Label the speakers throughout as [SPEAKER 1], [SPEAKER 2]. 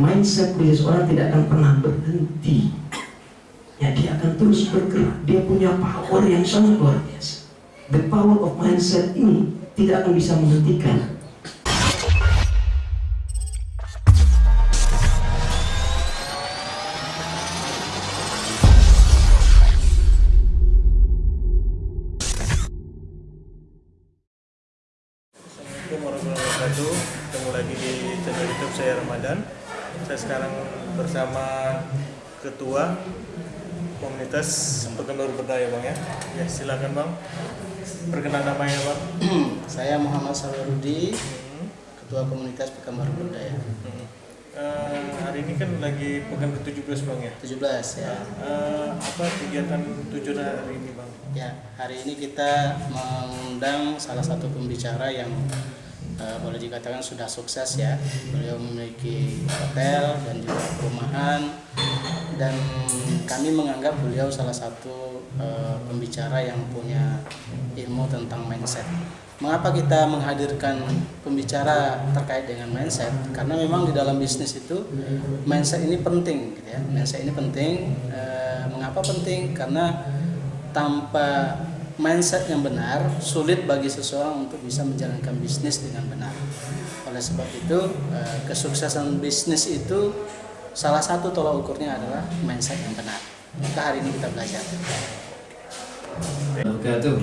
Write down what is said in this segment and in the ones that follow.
[SPEAKER 1] mindset dari seorang tidak akan pernah berhenti. Ya dia akan terus bergerak. Dia punya power yang sangat luar biasa. The power of mindset ini tidak akan bisa menghentikan
[SPEAKER 2] ya silakan Bang Perkenalan namanya Bang
[SPEAKER 3] Saya Muhammad Sawarudi,
[SPEAKER 2] Hmm,
[SPEAKER 3] Ketua Komunitas Pekanbaru Berdaya.
[SPEAKER 2] hmm. Eh, Hari ini kan lagi pekan ke-17 Bang ya
[SPEAKER 3] 17 ya.
[SPEAKER 2] Eh, Apa kegiatan tujuan hari ini Bang?
[SPEAKER 3] Ya, hari ini kita mengundang salah satu pembicara yang eh, boleh dikatakan sudah sukses ya. Beliau memiliki hotel dan juga perumahan dan kami menganggap beliau salah satu eh, pembicara yang punya ilmu tentang mindset. Mengapa kita menghadirkan pembicara terkait dengan mindset? Karena memang di dalam bisnis itu mindset ini penting, gitu ya. Mindset ini penting. Eh, mengapa penting? Karena tanpa mindset yang benar sulit bagi seseorang untuk bisa menjalankan bisnis dengan benar. Oleh sebab itu eh, kesuksesan bisnis itu salah satu tolak ukurnya adalah mindset yang benar. Maka hari ini kita belajar.
[SPEAKER 1] wabarakatuh.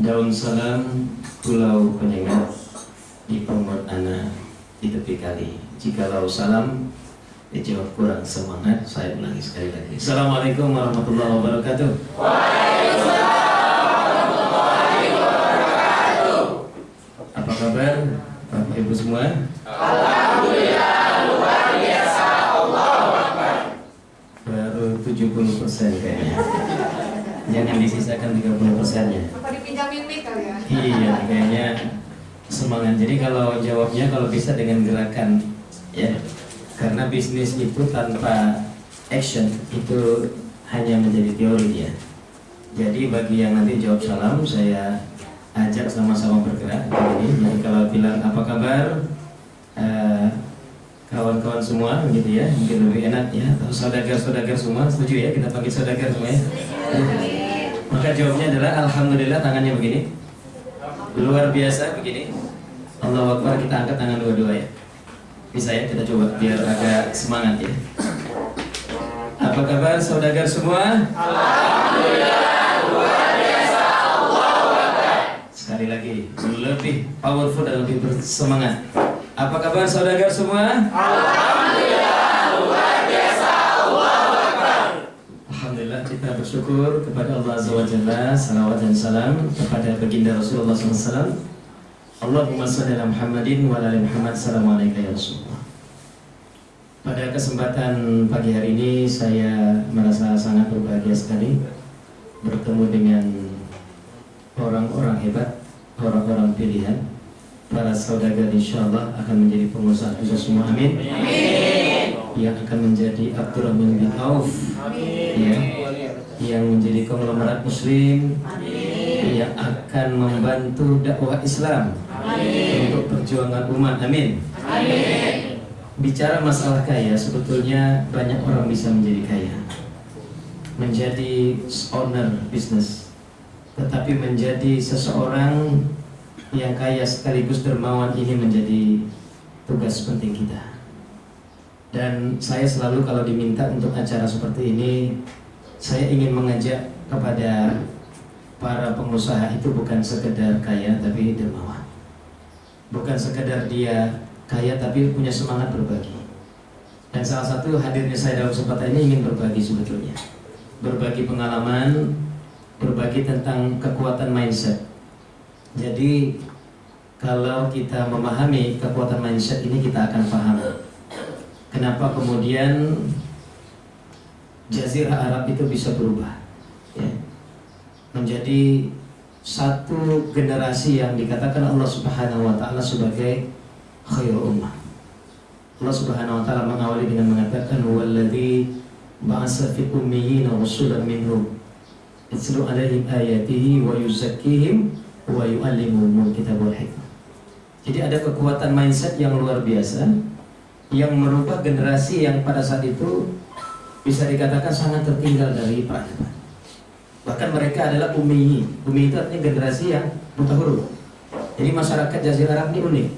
[SPEAKER 1] Daun salam pulau penyengat di pemot anak di tepi kali. Jikalau salam dijawab kurang semangat, saya ulangi sekali lagi. Assalamualaikum warahmatullahi wabarakatuh. Apa kabar Bapak Ibu semua? Baru 70 persen kayaknya. Jangan disisakan 30 persennya.
[SPEAKER 4] Apa dipinjamin mic kali ya?
[SPEAKER 1] Iya kayaknya semangat. Jadi kalau jawabnya kalau bisa dengan gerakan ya. Karena bisnis itu tanpa action itu hanya menjadi teori ya. Jadi bagi yang nanti jawab salam saya ajak sama-sama bergerak ini Jadi kalau bilang apa kabar? Eh, kawan-kawan semua gitu ya mungkin lebih enak ya. Atau saudagar-saudagar semua setuju ya kita panggil saudagar semua ya? Maka jawabnya adalah alhamdulillah tangannya begini. Luar biasa begini. Allah Akbar kita angkat tangan dua-dua ya. Bisa ya kita coba biar agak semangat ya. Apa kabar saudagar semua sekali lagi. Lebih powerful dan lebih bersemangat. Apa kabar saudagar semua? Alhamdulillah kita bersyukur kepada Allah Azza wa Jalla Salawat dan salam kepada baginda Rasulullah SAW Allahumma salli ala Muhammadin wa ala Muhammad. Assalamualaikum ya Rasulullah. Pada kesempatan pagi hari ini saya merasa sangat berbahagia sekali Bertemu dengan orang-orang hebat, orang-orang pilihan Para saudagar insya Allah akan menjadi pengusaha kita semua. Amin. Yang akan menjadi Abdurrahman bin Auf. Ya, yang menjadi konglomerat muslim. Yang akan membantu dakwah Islam. Untuk perjuangan umat. Amin. Bicara masalah kaya sebetulnya banyak orang bisa menjadi kaya. Menjadi owner bisnis tetapi menjadi seseorang yang kaya sekaligus dermawan ini menjadi tugas penting kita. Dan saya selalu kalau diminta untuk acara seperti ini saya ingin mengajak kepada para pengusaha itu bukan sekedar kaya tapi dermawan. Bukan sekedar dia kaya tapi punya semangat berbagi. Dan salah satu hadirnya saya dalam kesempatan ini ingin berbagi sebetulnya. Berbagi pengalaman berbagi tentang kekuatan mindset. Jadi kalau kita memahami kekuatan mindset ini kita akan paham. Kenapa kemudian Jazirah Arab itu bisa berubah ya, menjadi satu generasi yang dikatakan Allah Subhanahu Wa Taala sebagai khairul ummah. Allah Subhanahu Wa Taala mengawali dengan mengatakan waladhi ba'asa fi ummiyina rasulan minhum yatlu alaihim ayatihi wa yuzakkihim wa yu'allimuhumul kitab wal hikmah. Jadi ada kekuatan mindset yang luar biasa yang merubah generasi yang pada saat itu bisa dikatakan sangat tertinggal dari peradaban. Bahkan mereka adalah umi. Umi itu artinya generasi yang buta huruf. Jadi masyarakat Jazirah Arab ini unik.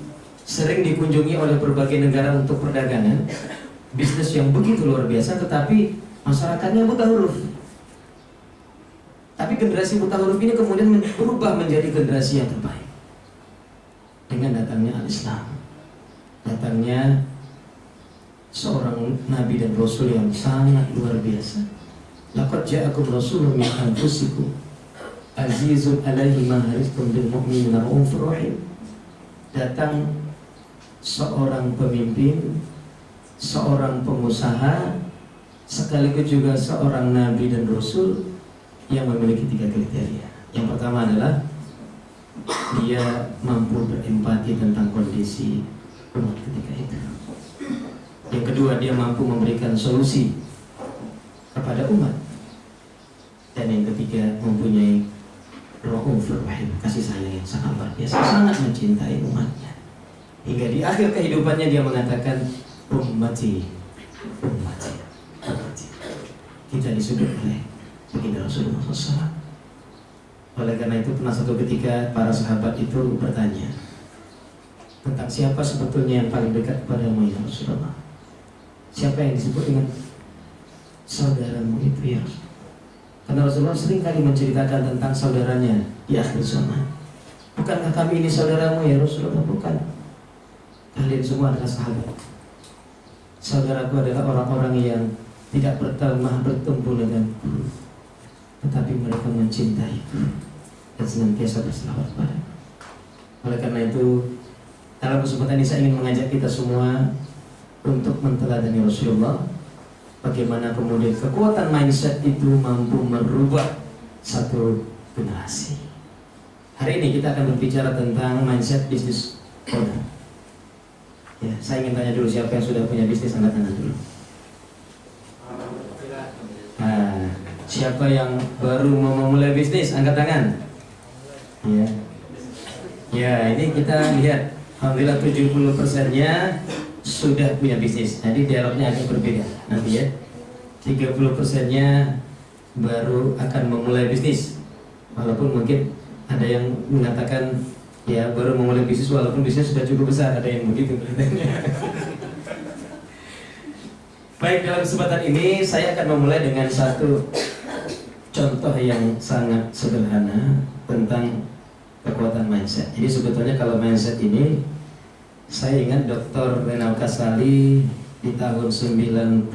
[SPEAKER 1] Sering dikunjungi oleh berbagai negara untuk perdagangan, bisnis yang begitu luar biasa, tetapi masyarakatnya buta huruf. Tapi generasi buta huruf ini kemudian berubah menjadi generasi yang terbaik dengan datangnya al-Islam, datangnya seorang nabi dan rasul yang sangat luar biasa. Laqad ja'akum rasulun min anfusikum azizun alaihi ma haristum bil mu'minina raufur. Datang seorang pemimpin, seorang pengusaha, sekaligus juga seorang nabi dan rasul yang memiliki tiga kriteria. Yang pertama adalah dia mampu berempati tentang kondisi umat ketika itu. Yang kedua, dia mampu memberikan solusi kepada umat. Dan yang ketiga, mempunyai Rahufur Rahim, kasih sayang yang sangat luar biasa, sangat mencintai umatnya. Hingga di akhir kehidupannya dia mengatakan, Ummati, Ummati, Ummati. Kita disebut oleh baginda Rasulullah SAW. Oleh karena itu pernah satu ketika para sahabat itu bertanya tentang siapa sebetulnya yang paling dekat kepadamu ya Rasulullah. Siapa yang disebut dengan saudaramu itu ya Karena Rasulullah sering kali menceritakan tentang saudaranya di akhir zaman. Bukankah kami ini saudaramu ya Rasulullah? Bukan. Kalian semua adalah sahabat. Saudaraku adalah orang-orang yang tidak bertemah bertumpu denganku, tetapi mereka mencintai dan senantiasa berselawat pada. Oleh karena itu, dalam kesempatan ini saya ingin mengajak kita semua untuk menteladani Rasulullah bagaimana kemudian kekuatan mindset itu mampu merubah satu generasi. Hari ini kita akan berbicara tentang mindset bisnis owner. Ya, saya ingin tanya dulu siapa yang sudah punya bisnis angkat tangan dulu. Siapa yang baru mau memulai bisnis angkat tangan? Ya. Ya, ini kita lihat Alhamdulillah 70 persennya sudah punya bisnis. Jadi dialognya agak berbeda nanti ya. 30 persennya baru akan memulai bisnis. Walaupun mungkin ada yang mengatakan ya baru memulai bisnis walaupun bisnis sudah cukup besar ada yang begitu Baik dalam kesempatan ini saya akan memulai dengan satu contoh yang sangat sederhana tentang kekuatan mindset. Jadi sebetulnya kalau mindset ini saya ingat Dr. Renal Kasali di tahun 99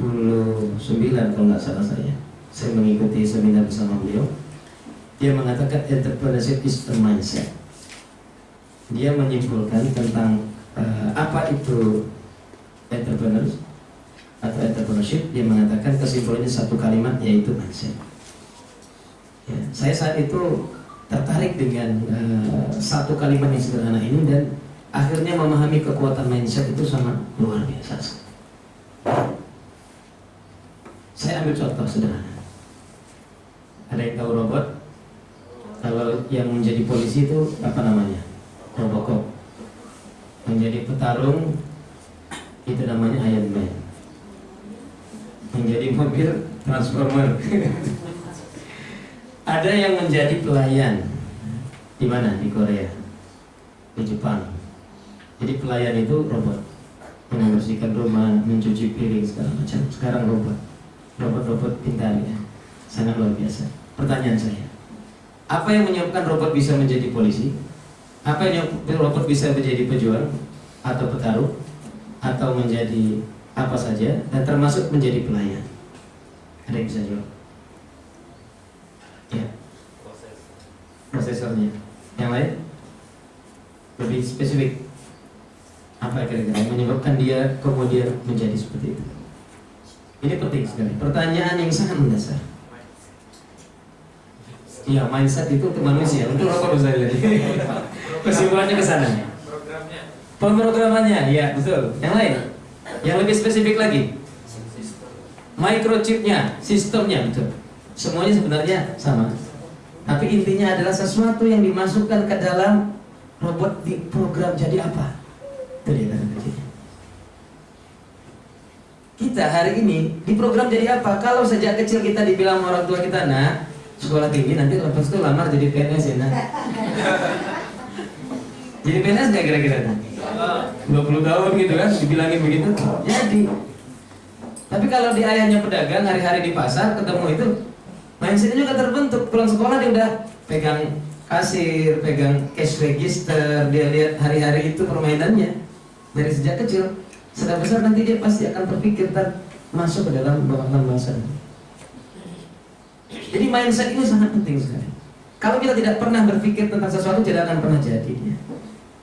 [SPEAKER 1] kalau nggak salah saya. Saya mengikuti seminar bersama beliau. Dia mengatakan entrepreneurship is a mindset. Dia menyimpulkan tentang uh, apa itu entrepreneur atau entrepreneurship. Dia mengatakan kesimpulannya satu kalimat yaitu mindset. Ya, saya saat itu tertarik dengan uh, satu kalimat yang sederhana ini dan akhirnya memahami kekuatan mindset itu sangat luar biasa. Saya ambil contoh sederhana. Ada yang tahu robot? Kalau yang menjadi polisi itu apa namanya? Robocop. Menjadi petarung itu namanya Iron Man. Menjadi mobil Transformer. Ada yang menjadi pelayan di mana? Di Korea, di Jepang. Jadi pelayan itu robot membersihkan rumah, mencuci piring segala macam. Sekarang robot, robot-robot pintar ya, sangat luar biasa. Pertanyaan saya, apa yang menyebabkan robot bisa menjadi polisi? Apa yang robot bisa menjadi pejuang atau petarung atau menjadi apa saja dan termasuk menjadi pelayan? Ada yang bisa jawab? Ya. Prosesornya. Yang lain? Lebih spesifik. Apa kira-kira yang menyebabkan dia kemudian menjadi seperti itu? Ini penting sekali. Pertanyaan yang sangat mendasar. Iya, mindset itu untuk manusia, untuk apa bisa jadi? Kesimpulannya ke sana. Pemrogramannya, ya betul. Yang lain? Yang lebih spesifik lagi? Microchipnya, sistemnya, betul. Semuanya sebenarnya sama. Tapi intinya adalah sesuatu yang dimasukkan ke dalam robot di program jadi apa? Itu dia kata kuncinya. Kita hari ini di program jadi apa? Kalau sejak kecil kita dibilang orang tua kita, nah sekolah tinggi nanti lepas itu lamar jadi PNS ya nah. jadi PNS nggak kira-kira? 20 tahun gitu kan, dibilangin begitu. Jadi, tapi kalau di ayahnya pedagang hari-hari di pasar ketemu itu mindsetnya juga terbentuk pulang sekolah dia udah pegang kasir, pegang cash register, dia lihat hari-hari itu permainannya dari sejak kecil. Sudah besar nanti dia pasti akan berpikir dan masuk ke dalam bawah masa. Jadi mindset ini sangat penting sekali. Kalau kita tidak pernah berpikir tentang sesuatu tidak akan pernah jadi.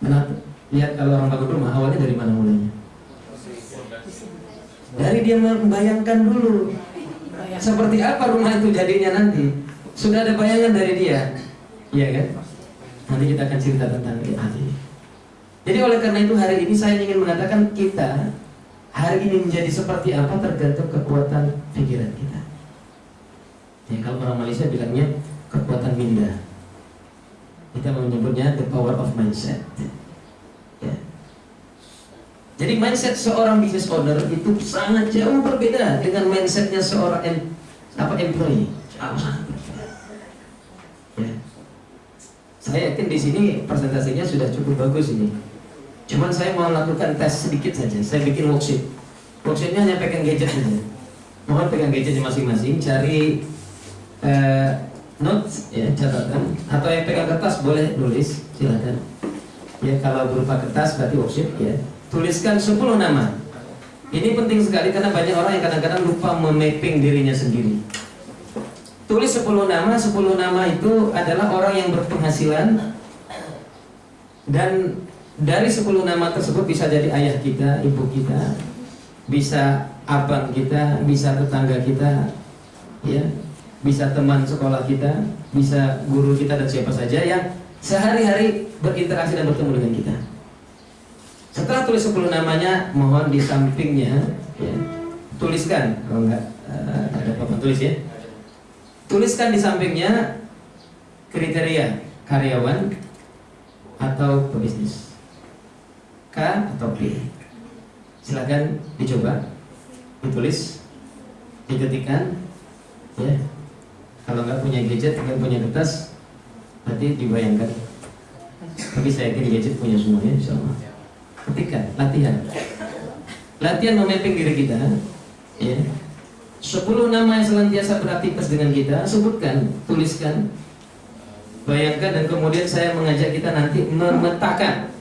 [SPEAKER 1] Kenapa? Lihat kalau orang bangun rumah awalnya dari mana mulainya? Dari dia membayangkan dulu seperti apa rumah itu jadinya nanti. Sudah ada bayangan dari dia, iya kan? Nanti kita akan cerita tentang ini. Jadi oleh karena itu hari ini saya ingin mengatakan kita hari ini menjadi seperti apa tergantung kekuatan pikiran kita. Ya, kalau orang Malaysia bilangnya kekuatan minda. Kita menyebutnya the power of mindset. Jadi mindset seorang business owner itu sangat jauh berbeda dengan mindsetnya seorang em, apa employee. Jauh. Ya. Saya yakin di sini presentasinya sudah cukup bagus ini. Cuman saya mau lakukan tes sedikit saja. Saya bikin worksheet. Worksheetnya hanya pegang gadget saja. Mohon pegang gadgetnya masing-masing. Cari uh, notes ya catatan atau yang pegang kertas boleh tulis silakan. Ya kalau berupa kertas berarti worksheet ya. Tuliskan 10 nama. Ini penting sekali karena banyak orang yang kadang-kadang lupa memapping dirinya sendiri. Tulis 10 nama, 10 nama itu adalah orang yang berpenghasilan dan dari 10 nama tersebut bisa jadi ayah kita, ibu kita, bisa abang kita, bisa tetangga kita, ya, bisa teman sekolah kita, bisa guru kita dan siapa saja yang sehari-hari berinteraksi dan bertemu dengan kita. Setelah tulis 10 namanya, mohon di sampingnya, ya, tuliskan. Kalau enggak uh, ada apa tulis ya. Tuliskan di sampingnya kriteria karyawan atau pebisnis. K atau P. Silakan dicoba ditulis diketikkan ya. Kalau nggak punya gadget nggak punya kertas nanti dibayangkan. Tapi saya yakin gadget punya semuanya insya Allah ketikkan latihan latihan memapping diri kita ya 10 nama yang senantiasa beraktivitas dengan kita sebutkan tuliskan bayangkan dan kemudian saya mengajak kita nanti memetakan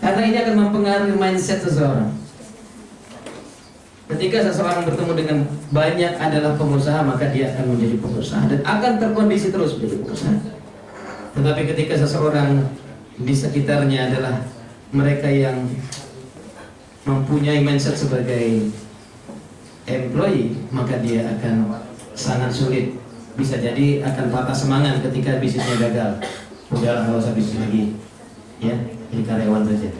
[SPEAKER 1] karena ini akan mempengaruhi mindset seseorang. Ketika seseorang bertemu dengan banyak adalah pengusaha, maka dia akan menjadi pengusaha dan akan terkondisi terus menjadi pengusaha. Tetapi ketika seseorang di sekitarnya adalah mereka yang mempunyai mindset sebagai employee, maka dia akan sangat sulit. Bisa jadi akan patah semangat ketika bisnisnya gagal. Udah nggak usah bisnis lagi, ya jadi karyawan saja.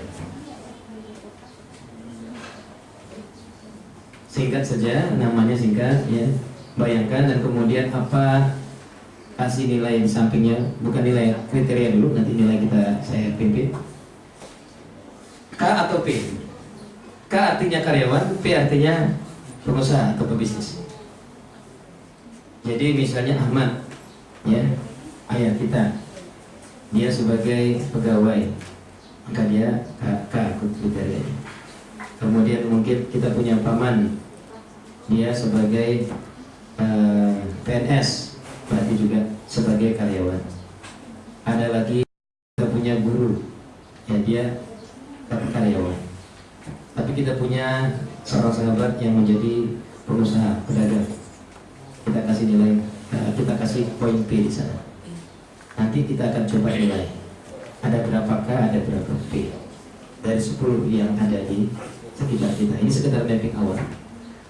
[SPEAKER 1] Singkat saja, namanya singkat, ya. Bayangkan dan kemudian apa kasih nilai di sampingnya, bukan nilai kriteria dulu, nanti nilai kita saya pimpin. K atau P? K artinya karyawan, P artinya pengusaha atau pebisnis. Jadi misalnya Ahmad, ya, ayah kita, dia sebagai pegawai, maka dia K, K kriterianya. Kemudian mungkin kita punya paman, dia sebagai uh, PNS, berarti juga sebagai karyawan. Ada lagi kita punya guru, ya dia karyawan. Tapi kita punya seorang sahabat yang menjadi pengusaha, pedagang. Kita kasih nilai kita kasih poin P di sana. Nanti kita akan coba nilai. Ada berapakah ada berapa P dari 10 yang ada di sekitar kita. Ini sekedar mapping awal.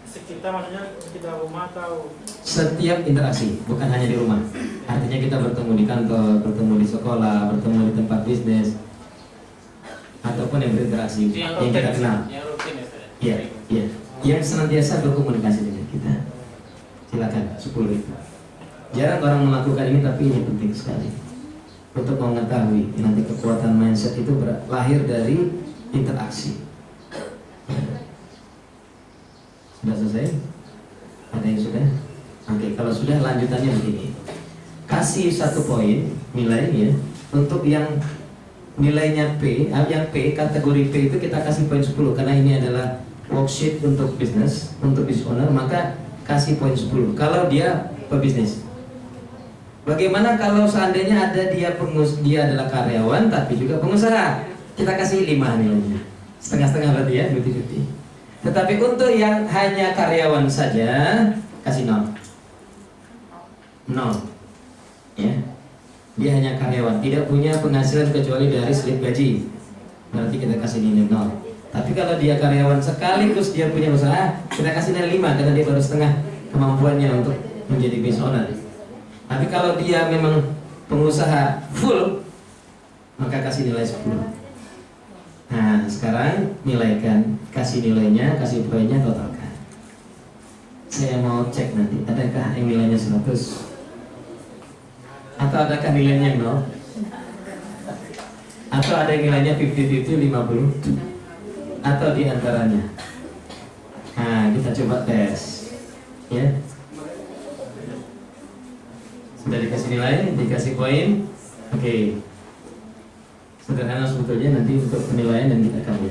[SPEAKER 4] Sekitar maksudnya sekitar rumah atau?
[SPEAKER 1] Setiap interaksi bukan hanya di rumah. Artinya kita bertemu di kantor bertemu di sekolah bertemu di tempat bisnis ataupun yang berinteraksi
[SPEAKER 4] yang
[SPEAKER 1] yang kita kenal
[SPEAKER 4] yang rutin ya?
[SPEAKER 1] Iya, iya. Yang senantiasa berkomunikasi dengan kita. Silakan, 10 itu. Jarang orang melakukan ini tapi ini penting sekali. untuk mengetahui nanti kekuatan mindset itu lahir dari interaksi. Sudah selesai? Ada yang sudah? Oke, kalau sudah lanjutannya begini. Kasih satu poin nilai ya untuk yang nilainya P, ah, yang P kategori P itu kita kasih poin 10 karena ini adalah worksheet untuk bisnis, untuk business owner, maka kasih poin 10. Kalau dia pebisnis. Bagaimana kalau seandainya ada dia pengus dia adalah karyawan tapi juga pengusaha? Kita kasih 5 nilainya. Setengah-setengah berarti ya, 50-50. Tetapi untuk yang hanya karyawan saja kasih 0. 0. Ya. Dia hanya karyawan, tidak punya penghasilan kecuali dari slip gaji. Berarti kita kasih nilai 0. Tapi kalau dia karyawan sekaligus dia punya usaha, kita kasih nilai 5 karena dia baru setengah kemampuannya untuk menjadi business owner. Tapi kalau dia memang pengusaha full, maka kasih nilai 10. Nah, sekarang nilaikan, kasih nilainya, kasih poinnya, totalkan. Saya mau cek nanti, adakah yang nilainya 100? Atau adakah nilainya 0? Atau ada nilainya 50-50, 50? Atau di antaranya? Nah, kita coba tes. Ya. Sudah dikasih nilai, dikasih poin. Oke. Sederhana sebetulnya nanti untuk penilaian dan kita akan.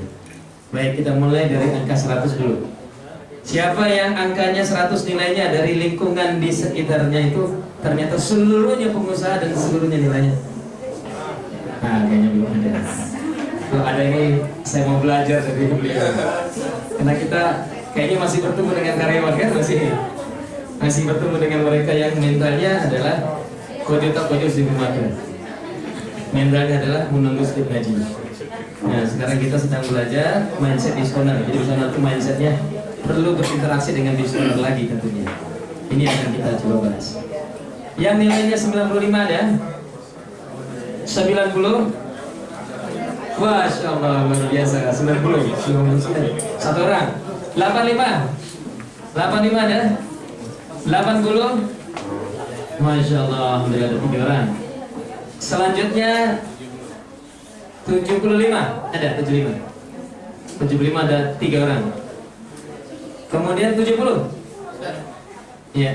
[SPEAKER 1] Baik, kita mulai dari angka 100 dulu. Siapa yang angkanya 100 nilainya dari lingkungan di sekitarnya itu ternyata seluruhnya pengusaha dan seluruhnya nilainya. Nah, kayaknya belum ada. Kalau ada ini saya mau belajar dari beliau. Karena kita kayaknya masih bertemu dengan karyawan kan masih masih bertemu dengan mereka yang mentalnya adalah kode tak kode si Mentalnya adalah menunggu slip gaji. Nah, sekarang kita sedang belajar mindset diskoner. Jadi diskoner itu mindsetnya perlu berinteraksi dengan diskoner lagi tentunya. Ini akan kita coba bahas. Yang nilainya 95 ada? 90 Masya Allah, luar biasa. 90 99 Satu. Orang. 85 85 ada? 80 Masya Allah, ada tiga orang. Selanjutnya 75 Ada 75 75 ada tiga orang. Kemudian 70 Iya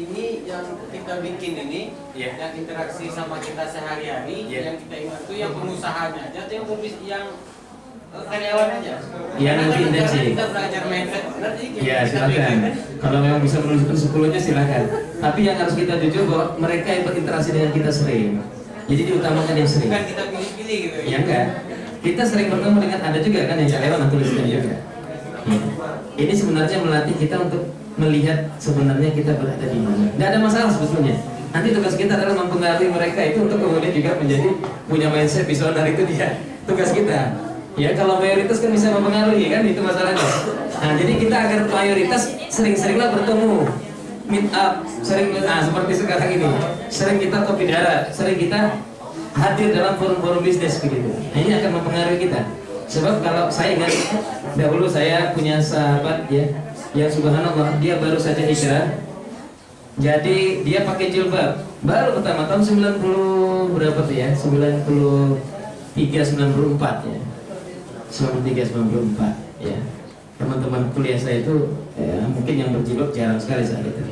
[SPEAKER 5] ini yang kita bikin ini
[SPEAKER 1] Iya.
[SPEAKER 5] yang interaksi sama kita sehari-hari
[SPEAKER 1] Iya.
[SPEAKER 5] yang kita ingat itu yang pengusahanya aja atau yang pembis yang eh, karyawan aja
[SPEAKER 1] Yang
[SPEAKER 5] Karena
[SPEAKER 1] lebih
[SPEAKER 5] kan kita- belajar mindset benar sih
[SPEAKER 1] Ya silakan. Kalau memang bisa menunjukkan sepuluhnya silakan. Tapi yang harus kita jujur bahwa mereka yang berinteraksi dengan kita sering. Jadi diutamakan yang sering.
[SPEAKER 5] bukan kita pilih-pilih gitu
[SPEAKER 1] Ya enggak. Kita sering bertemu dengan ada juga kan yang karyawan tuliskan juga. Ya. Ini sebenarnya melatih kita untuk melihat sebenarnya kita berada di mana. Tidak ada masalah sebetulnya. Nanti tugas kita adalah mempengaruhi mereka itu untuk kemudian juga menjadi punya mindset visioner itu dia tugas kita. Ya kalau mayoritas kan bisa mempengaruhi kan itu masalahnya. Nah jadi kita agar mayoritas sering-seringlah bertemu meet up sering nah seperti sekarang ini sering kita kopi darat sering kita hadir dalam forum-forum bisnis begitu nah, ini akan mempengaruhi kita sebab kalau saya ingat dahulu saya punya sahabat ya yang subhanallah dia baru saja hijrah. Jadi dia pakai jilbab. Baru pertama tahun 90 berapa tuh ya? 93 94 ya. 93 94 ya. Teman-teman kuliah saya itu ya, mungkin yang berjilbab jarang sekali saat itu.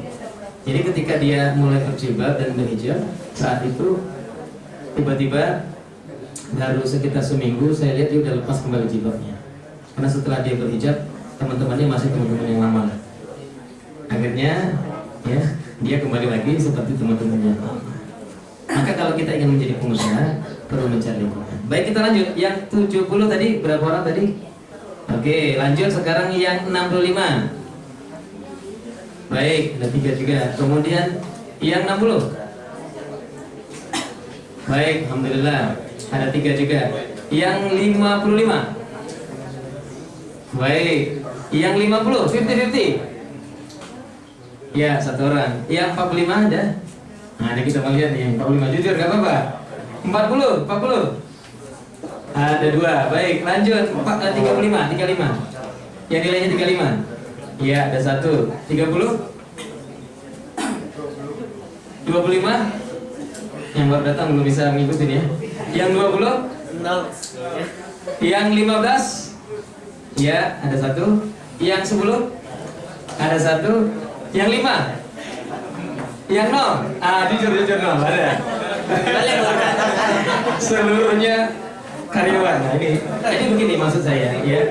[SPEAKER 1] Jadi ketika dia mulai berjilbab dan berhijab saat itu tiba-tiba baru sekitar seminggu saya lihat dia udah lepas kembali jilbabnya. Karena setelah dia berhijab teman-temannya masih teman-teman yang lama. Akhirnya ya dia kembali lagi seperti teman-temannya. Maka kalau kita ingin menjadi pengusaha perlu mencari baik kita lanjut. Yang 70 tadi berapa orang tadi? Oke lanjut sekarang yang 65 baik ada tiga juga. Kemudian yang 60 baik alhamdulillah. Ada tiga juga. Yang 55 baik yang 50 50 50 Ya, satu orang. Yang 45 ada? Nah, ini kita mau lihat nih, yang 45 jujur gak apa-apa. 40, 40. Ada dua. Baik, lanjut. 4, 35, 35. Yang nilainya 35. Iya, ada satu. 30. 25. Yang baru datang belum bisa ngikutin ya. Yang 20?
[SPEAKER 5] Nol.
[SPEAKER 1] Yang 15? Ya, ada satu. Yang 10? Ada satu. Yang 5? Yang 0? Ah, jujur jujur 0 ada. Seluruhnya karyawan. Nah, ini ini begini maksud saya ya.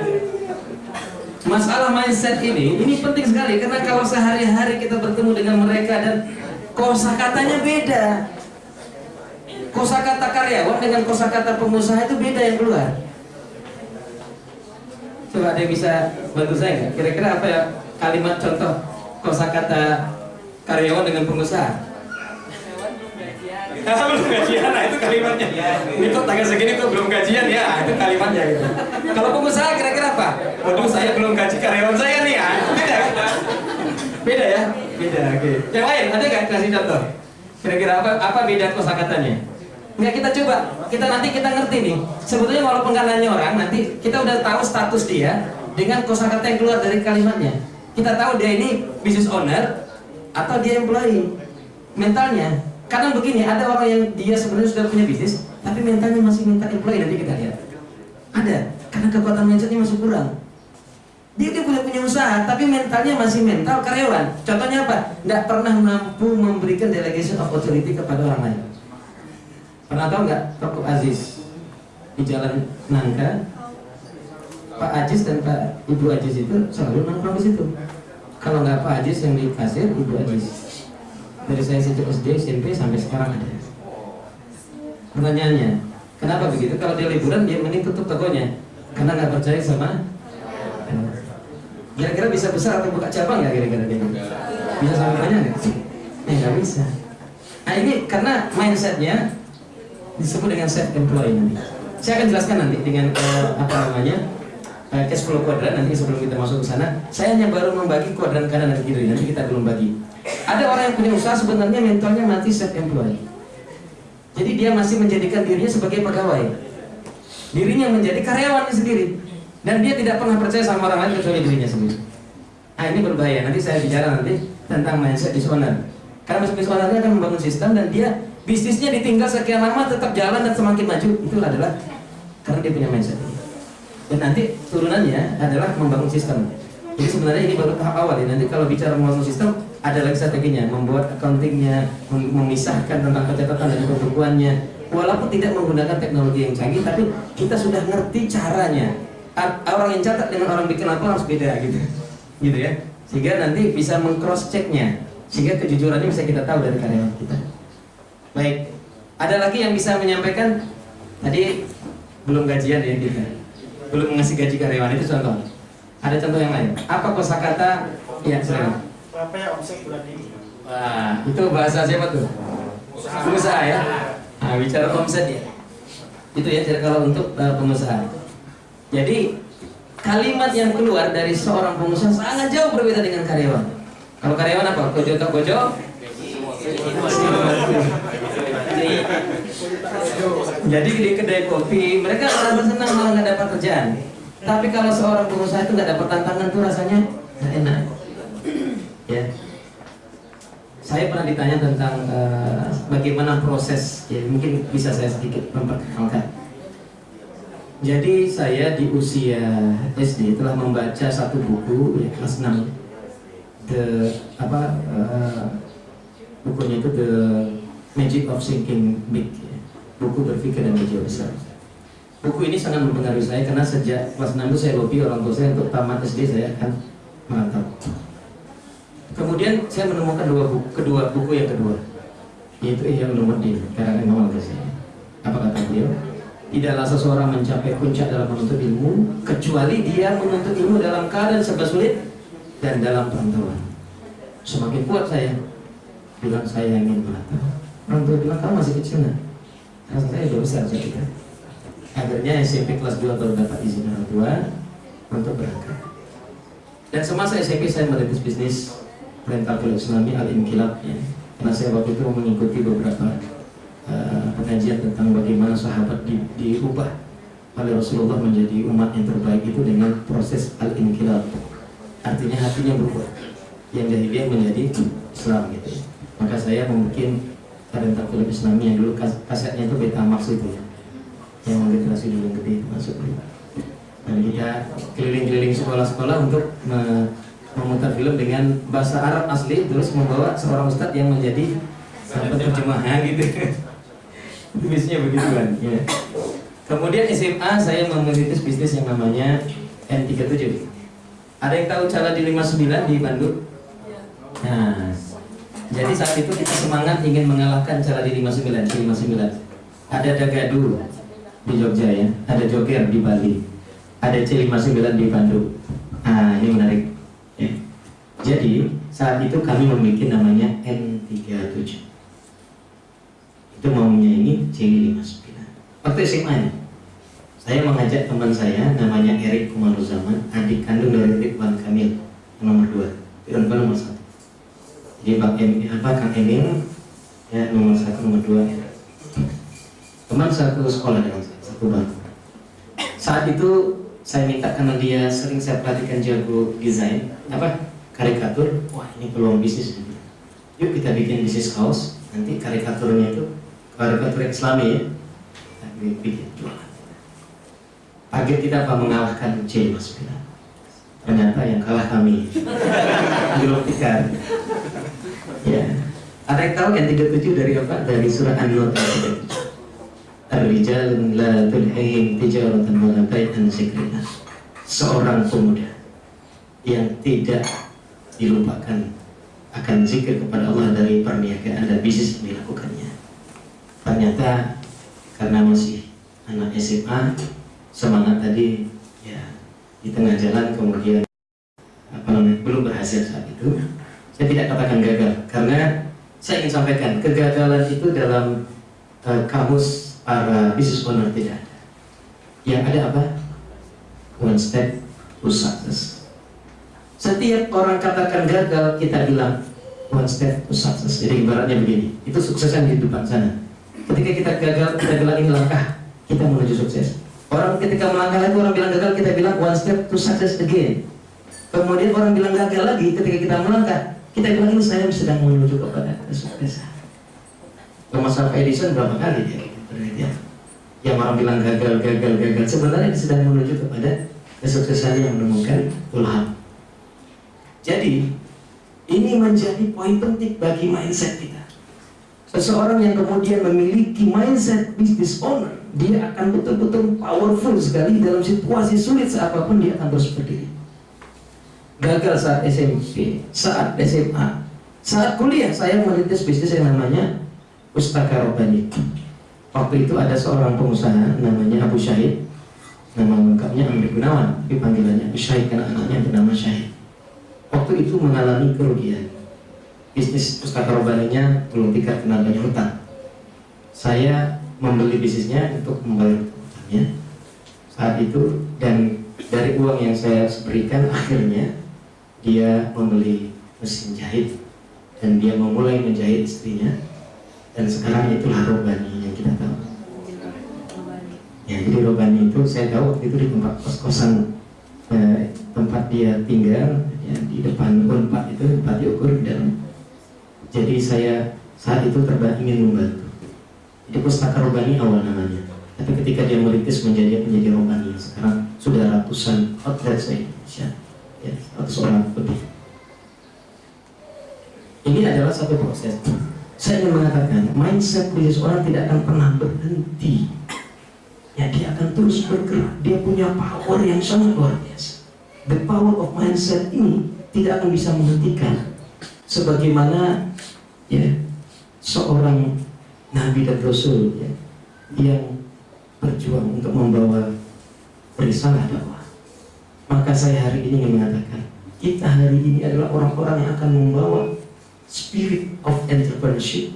[SPEAKER 1] Masalah mindset ini ini penting sekali karena kalau sehari-hari kita bertemu dengan mereka dan kosakatanya beda. Kosakata karyawan dengan kosakata pengusaha itu beda yang keluar. Coba ada yang bisa bantu saya nggak? Kira-kira apa ya kalimat contoh kosakata karyawan dengan pengusaha? Ah, belum gajian, nah itu kalimatnya. Ini kok tanggal segini kok belum gajian ya, itu kalimatnya gitu. Kalau pengusaha kira-kira apa? Waduh saya belum gaji karyawan saya nih ya. Beda? Beda ya? Beda, oke. Yang lain ada nggak kasih contoh? Kira-kira apa apa beda kosakatanya? Nggak kita coba, kita nanti kita ngerti nih. Sebetulnya walaupun nggak nanya orang, nanti kita udah tahu status dia dengan kosakata yang keluar dari kalimatnya. Kita tahu dia ini business owner atau dia employee. Mentalnya, kadang begini, ada orang yang dia sebenarnya sudah punya bisnis, tapi mentalnya masih mental employee nanti kita lihat. Ada, karena kekuatan mindsetnya masih kurang. Dia dia punya punya usaha, tapi mentalnya masih mental karyawan. Contohnya apa? Tidak pernah mampu memberikan delegation of authority kepada orang lain. Pernah tahu nggak Toko Aziz di Jalan Nangka? Pak Aziz dan Pak Ibu Aziz itu selalu nongkrong di situ. Kalau nggak Pak Aziz yang di kasir, Ibu Aziz. Dari saya sejak SD, SMP sampai sekarang ada. Pertanyaannya, kenapa begitu? Kalau dia liburan, dia mending tutup tokonya karena nggak percaya sama. Kira-kira bisa besar atau buka cabang nggak kira-kira dia? Bisa sampai banyak nggak? Ya nggak bisa. Nah ini karena mindsetnya disebut dengan self employee nanti. Saya akan jelaskan nanti dengan eh, apa namanya eh, cash flow kuadran nanti sebelum kita masuk ke sana. Saya hanya baru membagi kuadran kanan dan kiri nanti kita belum bagi. Ada orang yang punya usaha sebenarnya mentalnya mati self employee. Jadi dia masih menjadikan dirinya sebagai pegawai. Dirinya menjadi karyawannya sendiri dan dia tidak pernah percaya sama orang lain kecuali dirinya sendiri. Nah ini berbahaya. Nanti saya bicara nanti tentang mindset disorder. Karena business ownernya akan membangun sistem dan dia bisnisnya ditinggal sekian lama tetap jalan dan semakin maju. Itu adalah karena dia punya mindset. Dan nanti turunannya adalah membangun sistem. Jadi sebenarnya ini baru tahap awal ya. Nanti kalau bicara membangun sistem ada lagi strateginya. Membuat accountingnya mem- memisahkan tentang pencatatan dan pembukuannya walaupun tidak menggunakan teknologi yang canggih tapi kita sudah ngerti caranya. Orang yang catat dengan orang bikin laporan harus beda gitu. Gitu ya. Sehingga nanti bisa mengcross checknya sehingga kejujurannya bisa kita tahu dari karyawan kita Baik, ada lagi yang bisa menyampaikan tadi belum gajian ya kita, belum ngasih gaji karyawan itu contoh. Ada contoh yang lain. Apa kosakata? Ya, silakan.
[SPEAKER 4] Ya omset bulan ini?
[SPEAKER 1] Wah, itu bahasa siapa tuh? Pengusaha ya. Nah, bicara omset ya. Itu ya jadi kalau untuk uh, pengusaha. Jadi kalimat yang keluar dari seorang pengusaha sangat jauh berbeda dengan karyawan. Kalau karyawan apa? Kojo tak kojo? Jadi di kedai kopi mereka merasa senang malah nggak dapat kerjaan. Tapi kalau seorang pengusaha itu nggak dapat tantangan tuh rasanya nggak enak. Ya. Saya pernah ditanya tentang eh, bagaimana proses, ya mungkin bisa saya sedikit memperkenalkan. Jadi saya di usia SD telah membaca satu buku ya kelas 6 The apa eh, bukunya itu The Magic of Thinking Big ya. buku berpikir dan berjiwa besar. Buku ini sangat mempengaruhi saya karena sejak kelas 6 itu saya lobby orang tua saya untuk tamat SD saya akan merantau. Kemudian saya menemukan dua buku, kedua buku yang kedua, yaitu Ihya Ulumuddin karangan Imam Al-Ghazali. Apa kata beliau? Tidaklah seseorang mencapai puncak dalam menuntut ilmu kecuali dia menuntut ilmu dalam keadaan serba sulit dan dalam perantauan. Semakin kuat saya, bilang saya ingin merantau. Orang tua bilang kamu masih kecil nah. Rasa saya udah besar saya pikir. Akhirnya SMP kelas 2 baru dapat izin orang tua untuk berangkat. Dan semasa SMP saya merintis bisnis rental pulau tsunami al inkilab ya. Karena saya waktu itu mengikuti beberapa uh, pengajian tentang bagaimana sahabat di, diubah oleh Rasulullah menjadi umat yang terbaik itu dengan proses al inkilab. Artinya hatinya berubah. Yang jahiliyah menjadi Islam gitu. Maka saya membuat tentang film Islami yang dulu kas kasetnya itu beta max itu ya. Yang generasi dulu yang gede itu masuk dan kita keliling-keliling sekolah-sekolah untuk me- memutar film dengan bahasa Arab asli terus membawa seorang ustadz yang menjadi sahabat terjemahan gitu. Itu bisnisnya begitu kan ya. kemudian SMA saya memerintis bisnis yang namanya N37 ada yang tahu cara di 59 di Bandung? Nah jadi saat itu kita semangat ingin mengalahkan cara di 59 di 59 ada Dagadu di Jogja ya ada Joger di Bali ada C59 di Bandung. Nah ini menarik ya. jadi saat itu kami memiliki namanya N37 itu maunya ini C59 waktu SMA nya saya mengajak teman saya namanya Erik Kumaruzaman adik kandung dari Ridwan Kamil nomor 2 Ridwan nomor 1 jadi Bang Em, apa Kang Emil? Ya nomor 1 nomor 2 teman satu sekolah dengan saya satu bang. Saat itu saya minta karena dia sering saya perhatikan jago desain apa karikatur. Wah ini peluang bisnis yuk kita bikin bisnis kaos nanti karikaturnya itu karikatur islami ya Kita bikin jualan. Target kita apa? Mengalahkan C Mas ternyata yang kalah kami. Tikar ya ada yang tahu yang 37 dari apa dari surah An-Nur ayat 37 Ar-rijal la tulhihim tijaratan wala bai'an zikrillah. Seorang pemuda yang tidak dilupakan akan zikir kepada Allah dari perniagaan dan bisnis yang dilakukannya. Ternyata karena masih anak SMA semangat tadi ya di tengah jalan kemudian apa namanya belum berhasil saat itu saya tidak katakan gagal karena saya ingin sampaikan kegagalan itu dalam eh, kamus para business owner tidak ada. Yang ada apa? One step to success. Setiap orang katakan gagal, kita bilang one step to success. Jadi ibaratnya begini, itu suksesan di depan sana. Ketika kita gagal, kita bilang ini langkah, kita menuju sukses. Orang ketika melangkah lagi, orang bilang gagal, kita bilang one step to success again. Kemudian orang bilang gagal lagi, ketika kita melangkah, kita bilang ini saya sedang menuju kepada kesuksesan. Thomas Alva Edison berapa kali dia penelitian? Yang orang bilang gagal, gagal, gagal. Sebenarnya dia sedang menuju kepada kesuksesan yang menemukan Tuhan. Jadi ini menjadi poin penting bagi mindset kita. Seseorang yang kemudian memiliki mindset business owner, dia akan betul-betul powerful sekali dalam situasi sulit apa pun dia akan terus berdiri. Gagal saat SMP, saat SMA, saat kuliah saya merintis bisnis yang namanya Pustaka Robani. Waktu itu ada seorang pengusaha namanya Abu Syahid, nama lengkapnya Amri Gunawan, tapi panggilannya Abu Syahid karena anaknya bernama Syahid. Waktu itu mengalami kerugian. Bisnis Pustaka Robaninya belum tingkat banyak hutang. Saya membeli bisnisnya untuk membayar hutangnya saat itu dan dari uang yang saya berikan akhirnya dia membeli mesin jahit dan dia memulai menjahit istrinya. Dan sekarang itulah Robani yang kita tahu. Ya jadi Robani itu saya tahu waktu itu di tempat kos-kosan eh, tempat dia tinggal ya, di depan Unpad itu tempat diukur dan jadi saya saat itu terba ingin membantu. Jadi pustaka Robani awal namanya. Tapi ketika dia merintis menjadi menjadi Robani sekarang sudah ratusan outlet saya ya, ratus orang lebih ini adalah satu proses. Saya ingin mengatakan mindset bisnis orang tidak akan pernah berhenti. Ya dia akan terus bergerak. Dia punya power yang sangat luar biasa. The power of mindset ini tidak akan bisa menghentikan. Sebagaimana ya seorang nabi dan rasul ya, yang berjuang untuk membawa risalah dakwah maka saya hari ini ingin mengatakan kita hari ini adalah orang-orang yang akan membawa spirit of entrepreneurship.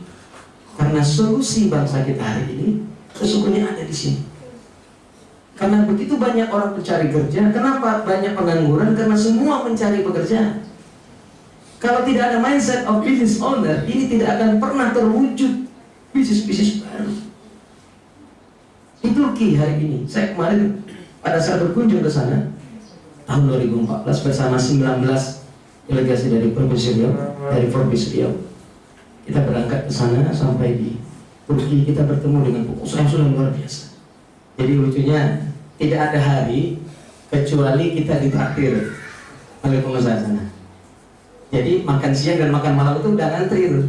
[SPEAKER 1] Karena solusi bangsa kita hari ini sesungguhnya ada di sini. Karena begitu banyak orang mencari kerja kenapa banyak pengangguran? Karena semua mencari pekerjaan. Kalau tidak ada mindset of business owner ini tidak akan pernah terwujud bisnis-bisnis baru. Di Turki hari ini saya kemarin pada saat berkunjung ke sana tahun 2014 bersama 19 delegasi dari provinsi Riau dari provinsi Riau kita berangkat ke sana sampai di Turki kita bertemu dengan pengusaha yang sudah luar biasa. Jadi lucunya tidak ada hari kecuali kita ditraktir oleh pengusaha sana. Jadi makan siang dan makan malam itu udah ngantri tuh.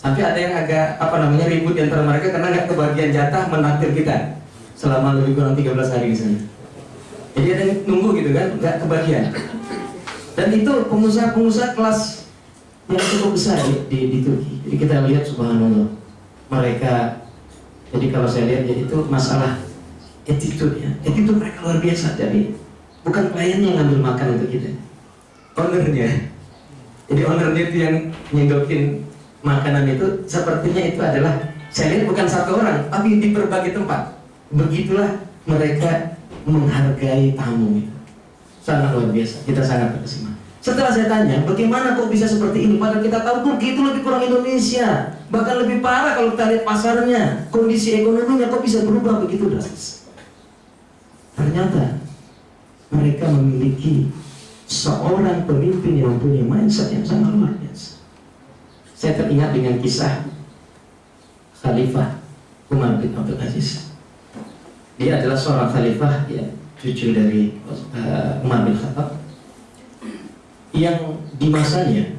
[SPEAKER 1] Sampai ada yang agak apa namanya ribut di antara mereka karena nggak kebagian jatah menaktir kita selama lebih kurang 13 hari di sana. Jadi ada nunggu gitu kan, nggak kebagian. Dan itu pengusaha-pengusaha kelas yang cukup besar di, di, di Turki. Jadi kita lihat subhanallah mereka. Jadi kalau saya lihat jadi itu masalah attitude ya, attitude mereka luar biasa. Jadi bukan kliennya yang ngambil makan untuk kita, ownernya. Jadi ownernya itu yang nyedokin makanan itu sepertinya itu adalah saya lihat bukan satu orang, tapi di berbagai tempat. Begitulah mereka menghargai tamu. Sangat luar biasa, kita sangat terkesima. Setelah saya tanya, bagaimana kok bisa seperti ini? Padahal kita tahu Turki itu lebih kurang Indonesia. Bahkan lebih parah kalau kita lihat pasarnya. Kondisi ekonominya kok bisa berubah begitu drastis. Ternyata mereka memiliki seorang pemimpin yang mempunyai mindset yang sangat luar biasa. Saya teringat dengan kisah Khalifah Umar bin Abdul Aziz. Dia adalah seorang khalifah ya, cucu dari uh, Umar bin Khattab yang di masanya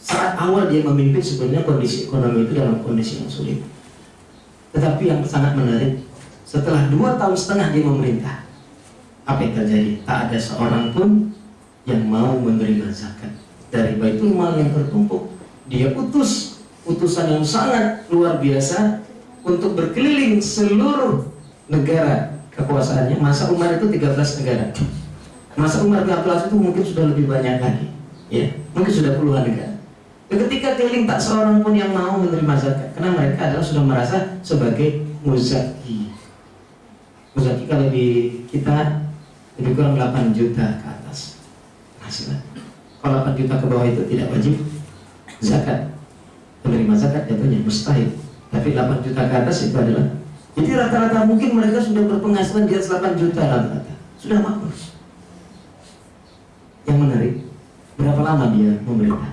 [SPEAKER 1] saat awal dia memimpin sebenarnya kondisi ekonomi itu dalam kondisi yang sulit. Tetapi yang sangat menarik setelah dua tahun setengah dia memerintah, apa yang terjadi? Tak ada seorang pun yang mau menerima zakat dari baitul mal yang tertumpuk. Dia utus utusan yang sangat luar biasa untuk berkeliling seluruh negara kekuasaannya. Masa Umar itu 13 negara. Masa Umar bin Abdul Aziz itu mungkin sudah lebih banyak lagi. Ya, mungkin sudah puluhan negara. Dan ketika keliling tak seorang pun yang mau menerima zakat karena mereka adalah sudah merasa sebagai muzaki. Muzaki kalau di kita lebih kurang 8 juta ke atas penghasilan. Kalau 8 juta ke bawah itu tidak wajib zakat. Menerima zakat jatuhnya mustahil. Tapi 8 juta ke atas itu adalah jadi rata-rata mungkin mereka sudah berpenghasilan di atas 8 juta rata-rata. Sudah makmur. Yang menarik, berapa lama dia memerintah?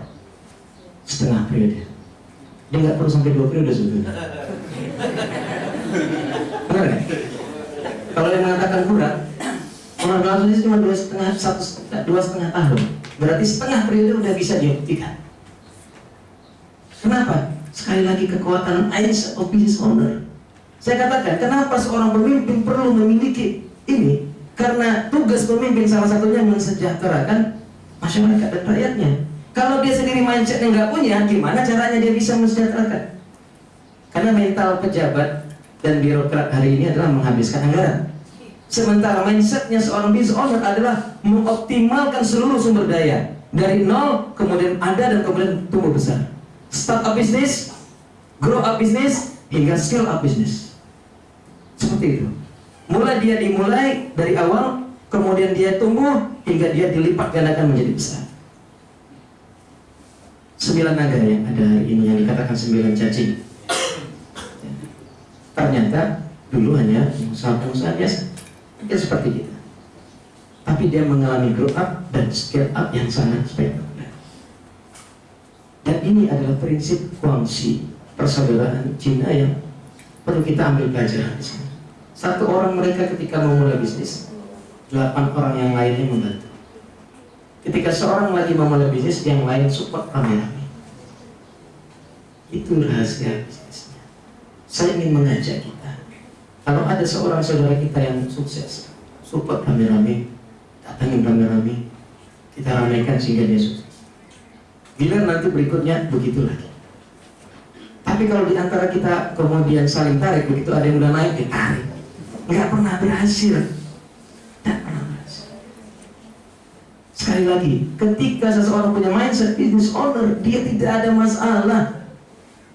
[SPEAKER 1] Setengah periode. Dia nggak perlu sampai dua periode sebetulnya. Benar nggak? Kalau yang mengatakan kurang, orang langsung itu cuma dua setengah satu dua setengah tahun. Berarti setengah periode udah bisa dibuktikan. Kenapa? Sekali lagi kekuatan mindset of business owner. Saya katakan, kenapa seorang pemimpin perlu memiliki ini? Karena tugas pemimpin salah satunya mensejahterakan masyarakat dan rakyatnya. Kalau dia sendiri mindsetnya nggak punya, gimana caranya dia bisa mensejahterakan? Karena mental pejabat dan birokrat hari ini adalah menghabiskan anggaran. Sementara mindsetnya seorang business owner adalah mengoptimalkan seluruh sumber daya dari nol kemudian ada dan kemudian tumbuh besar. Start up bisnis, grow up bisnis hingga scale up bisnis. Seperti itu. Mulai dia dimulai dari awal, kemudian dia tumbuh hingga dia dilipat gandakan menjadi besar. Sembilan naga yang ada ini yang dikatakan sembilan cacing. Ternyata dulu hanya pengusaha-pengusaha biasa, ya seperti kita. Tapi dia mengalami grow up dan scale up yang sangat spektakuler. Dan ini adalah prinsip kuangsi persaudaraan Cina yang perlu kita ambil pelajaran di sini. Satu orang mereka ketika memulai bisnis, delapan orang yang lainnya membantu. Ketika seorang lagi memulai bisnis, yang lain support rame-rame. Itu rahasia bisnisnya. Saya ingin mengajak kita, kalau ada seorang saudara kita yang sukses, support rame-rame, datangin rame-rame, kita ramaikan sehingga dia sukses. Bila nanti berikutnya begitu lagi. Tapi kalau di antara kita kemudian saling tarik, begitu ada yang udah naik, ditarik nggak pernah berhasil. Tidak pernah berhasil. Sekali lagi ketika seseorang punya mindset business owner dia tidak ada masalah.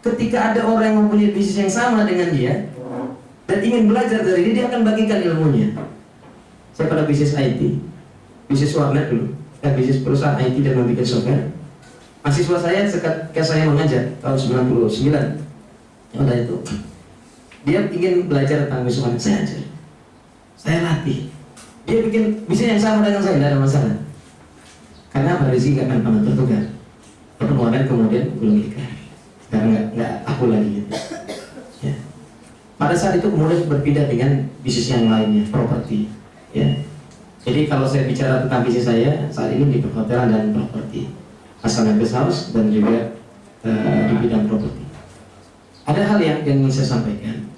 [SPEAKER 1] Ketika ada orang yang mempunyai bisnis yang sama dengan dia dan ingin belajar dari dia dia akan bagikan ilmunya. Saya pada bisnis IT bisnis warnet dulu. Dan bisnis perusahaan IT dan membuat software. Mahasiswa saya ketika saya mengajar tahun 99 yang ada itu dia ingin belajar tentang wisman saya ajar saya latih dia bikin bisnis yang sama dengan saya tidak ada masalah karena apa nggak akan pernah tertukar pengeluaran kemudian belum nikah karena nggak aku lagi gitu. Ya. Pada saat itu kemudian berpindah dengan bisnis yang lainnya, properti. Ya. Jadi kalau saya bicara tentang bisnis saya saat ini di perhotelan dan properti, Asana Guest House dan juga eh, di bidang properti. Ada hal yang ingin saya sampaikan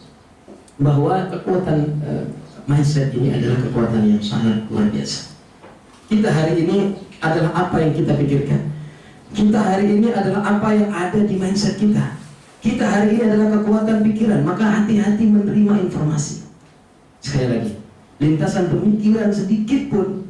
[SPEAKER 1] bahwa kekuatan eh, mindset ini adalah kekuatan yang sangat luar biasa. Kita hari ini adalah apa yang kita pikirkan. Kita hari ini adalah apa yang ada di mindset kita. Kita hari ini adalah kekuatan pikiran, maka hati-hati menerima informasi. Sekali lagi, lintasan pemikiran sedikit pun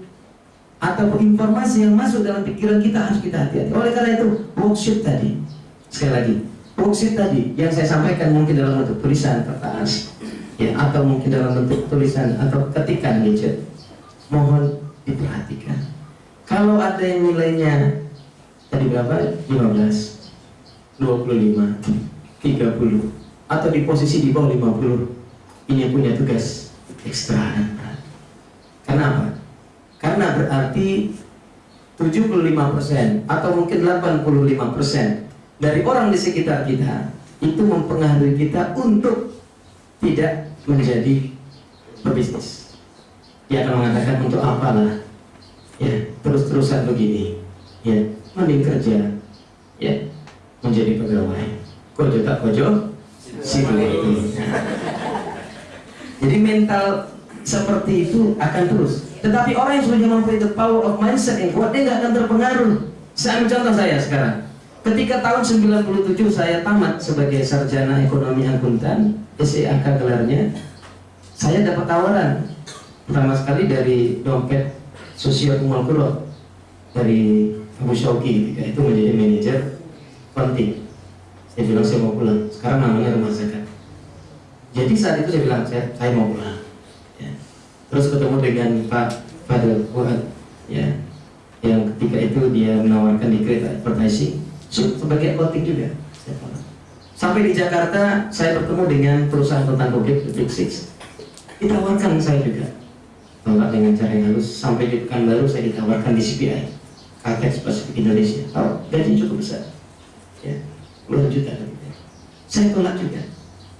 [SPEAKER 1] atau informasi yang masuk dalam pikiran kita harus kita hati-hati. Oleh karena itu, worksheet tadi, sekali lagi, worksheet tadi yang saya sampaikan mungkin dalam bentuk tulisan kertas, ya atau mungkin dalam bentuk tulisan atau ketikan gadget, mohon diperhatikan. Kalau ada yang nilainya tadi berapa? 15, 25, 30 atau di posisi di bawah 50 ini punya tugas ekstra dan berat. Kenapa? Karena berarti 75% atau mungkin 85% dari orang di sekitar kita itu mempengaruhi kita untuk tidak menjadi pebisnis. Dia akan mengatakan untuk apalah? Ya terus-terusan begini. Ya mending kerja. Ya menjadi pegawai. Kojo tak kojo situ itu. Jadi mental seperti itu akan terus. Tetapi orang yang sudah mampu the power of mindset yang kuat dia nggak akan terpengaruh. Saya ambil contoh saya sekarang ketika tahun 97 saya tamat sebagai sarjana ekonomi akuntan SEAK gelarnya saya dapat tawaran pertama sekali dari dompet sosial Kumal Kuro dari Abu Syauki itu menjadi manajer konting saya bilang saya mau pulang. Sekarang namanya rumah zakat jadi saat itu saya bilang saya, saya mau pulang. Ya. terus ketemu dengan Pak Fadil Fuad ya. Yang ketika itu dia menawarkan di kereta advertising sebagai konting juga pulang. sampai di Jakarta saya bertemu dengan perusahaan tentang publik Big Six ditawarkan saya juga. Tolak dengan cara yang halus sampai di Pekanbaru saya ditawarkan di CPI Kartex Pasifik Indonesia. Oh, gaji cukup besar. Ya puluhan juta saya tolak juga.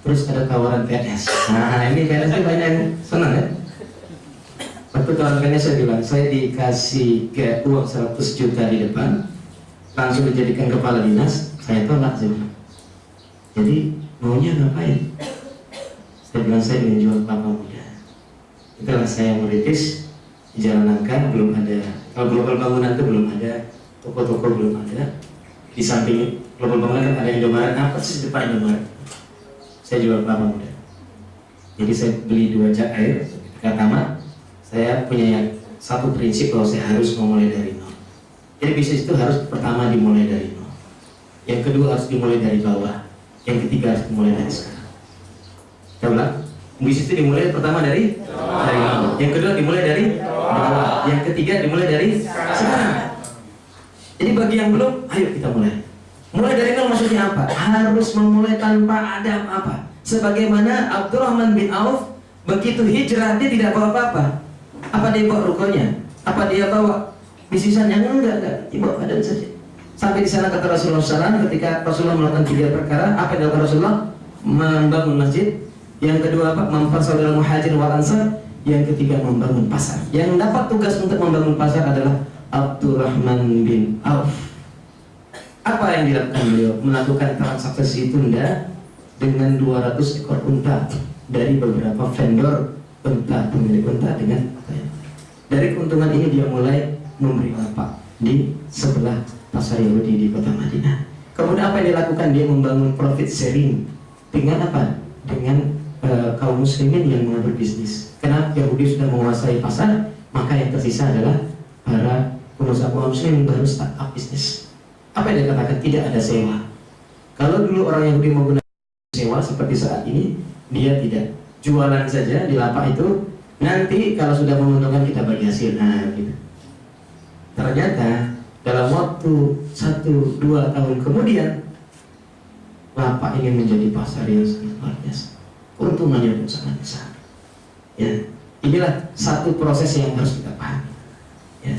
[SPEAKER 1] Terus ada tawaran PNS nah ini PNS itu banyak yang senang ya? Waktu tawaran saya bilang saya dikasih uang 100 juta di depan langsung dijadikan kepala dinas saya tolak jadi jadi maunya ngapain? Saya bilang saya ingin jual kelapa muda. Itulah saya meritis di Jalan Nangka belum ada kalau global bangunan itu belum ada toko-toko belum ada. Di samping global bangunan kan ada Indomaret. Apa sih depan Indomaret? Saya jual kelapa muda. Jadi saya beli dua jak air tamat saya punya satu prinsip bahwa saya harus memulai dari jadi bisnis itu harus pertama dimulai dari nol yang kedua harus dimulai dari bawah yang ketiga harus dimulai dari sekarang ulang bisnis itu dimulai pertama dari dari nol. Yang kedua dimulai dari bawah. Yang ketiga dimulai dari sekarang. Jadi bagi yang belum, ayo kita mulai. Mulai dari nol maksudnya apa? Harus memulai tanpa ada apa. Sebagaimana Abdurrahman bin Auf begitu hijrah dia tidak bawa apa-apa. Apa dia bawa rukonya? Apa dia bawa bisisannya? Enggak, enggak. Dia bawa badan saja. Sampai di sana kata Rasulullah SAW ketika Rasulullah melakukan tiga perkara, apa yang dilakukan Rasulullah? Membangun masjid, yang kedua apa? Mempersaudara muhajir wal ansar. Yang ketiga membangun pasar. Yang dapat tugas untuk membangun pasar adalah Abdurrahman bin Auf. Apa yang dilakukan beliau? Melakukan transaksi tunda dengan 200 ekor unta dari beberapa vendor unta, pemilik unta dengan dari keuntungan ini dia mulai memberi lapak di sebelah pasar Yahudi di kota Madinah. Kemudian apa yang dilakukan? Dia membangun profit sharing dengan apa? Dengan uh, kaum muslimin yang mengatur bisnis. Karena Yahudi sudah menguasai pasar, maka yang tersisa adalah para pengusaha muslim baru startup bisnis. Apa yang dikatakan tidak ada sewa. Kalau dulu orang Yahudi menggunakan sewa seperti saat ini, dia tidak jualan saja di lapak itu. Nanti kalau sudah menguntungkan kita bagi hasil. Nah, gitu. Ternyata dalam waktu satu dua tahun kemudian lapak ini menjadi pasar yang sangat luar biasa. Keuntungannya pun sangat besar. Ya inilah satu proses yang harus kita pahami. Ya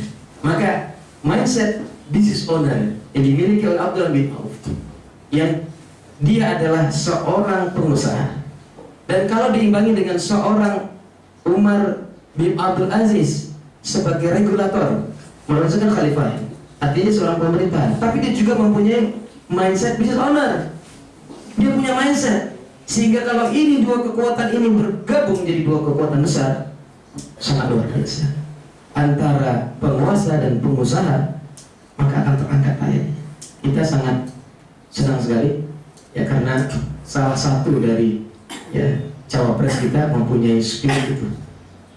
[SPEAKER 1] maka mindset business owner yang dimiliki oleh Abdul bin Auf yang dia adalah seorang pengusaha. Dan kalau diimbangi dengan seorang Umar bin Abdul Aziz sebagai regulator, merasakan khalifah, artinya seorang pemerintah, tapi dia juga mempunyai mindset business owner. Dia punya mindset sehingga kalau ini dua kekuatan ini bergabung jadi dua kekuatan besar, sangat luar biasa. Antara penguasa dan pengusaha, maka akan terangkat ayat. Kita sangat senang sekali ya karena salah satu dari ya cawapres kita mempunyai spirit itu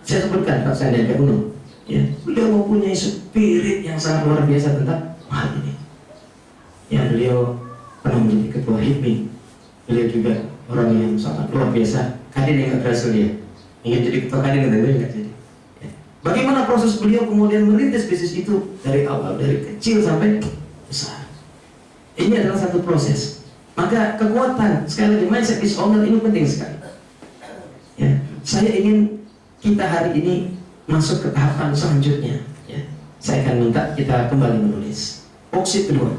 [SPEAKER 1] saya sebutkan Pak Sandiaga Uno ya beliau mempunyai spirit yang sangat luar biasa tentang hal ini. Ya beliau pernah menjadi ketua HIPMI beliau juga orang yang sangat luar biasa. Kadin yang berhasil dia. Ingin jadi ketua kadin dan nggak jadi. Ya. bagaimana proses beliau kemudian merintis bisnis itu dari awal dari kecil sampai besar? Ini adalah satu proses. Maka kekuatan sekali lagi mindset is owner ini penting sekali. Ya, saya ingin kita hari ini masuk ke tahapan selanjutnya. Ya, saya akan minta kita kembali menulis. Opsi kedua,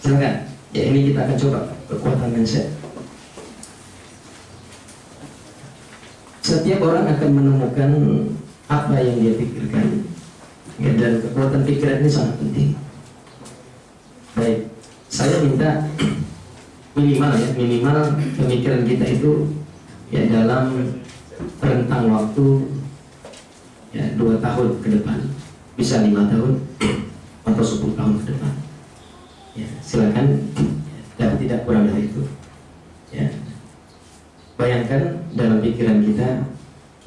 [SPEAKER 1] silakan. Ya ini kita akan coba kekuatan mindset. Setiap orang akan menemukan apa yang dia pikirkan. Ya, dan kekuatan pikiran ini sangat penting. Baik, saya minta minimal ya minimal pemikiran kita itu ya dalam rentang waktu ya dua tahun ke depan. Bisa lima tahun atau sepuluh tahun ke depan. Ya silakan. Tapi tidak kurang dari itu. Ya. Bayangkan dalam pikiran kita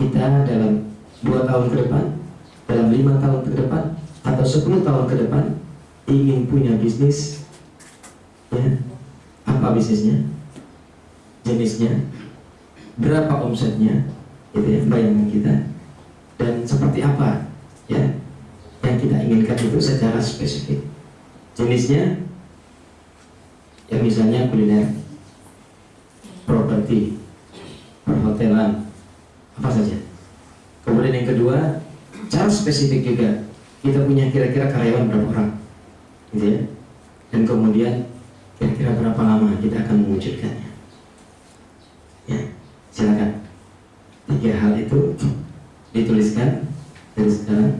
[SPEAKER 1] kita dalam dua tahun ke depan dalam lima tahun ke depan atau sepuluh tahun ke depan ingin punya bisnis ya apa bisnisnya, jenisnya, berapa omsetnya, itu ya bayangan kita, dan seperti apa ya yang kita inginkan itu secara spesifik. Jenisnya, ya misalnya kuliner, properti, perhotelan, apa saja. Kemudian yang kedua, cara spesifik juga. Kita punya kira-kira karyawan berapa orang, gitu ya. Dan kemudian Kira-kira berapa lama kita akan mewujudkannya? Ya, silakan. Tiga hal itu dituliskan dari sekarang.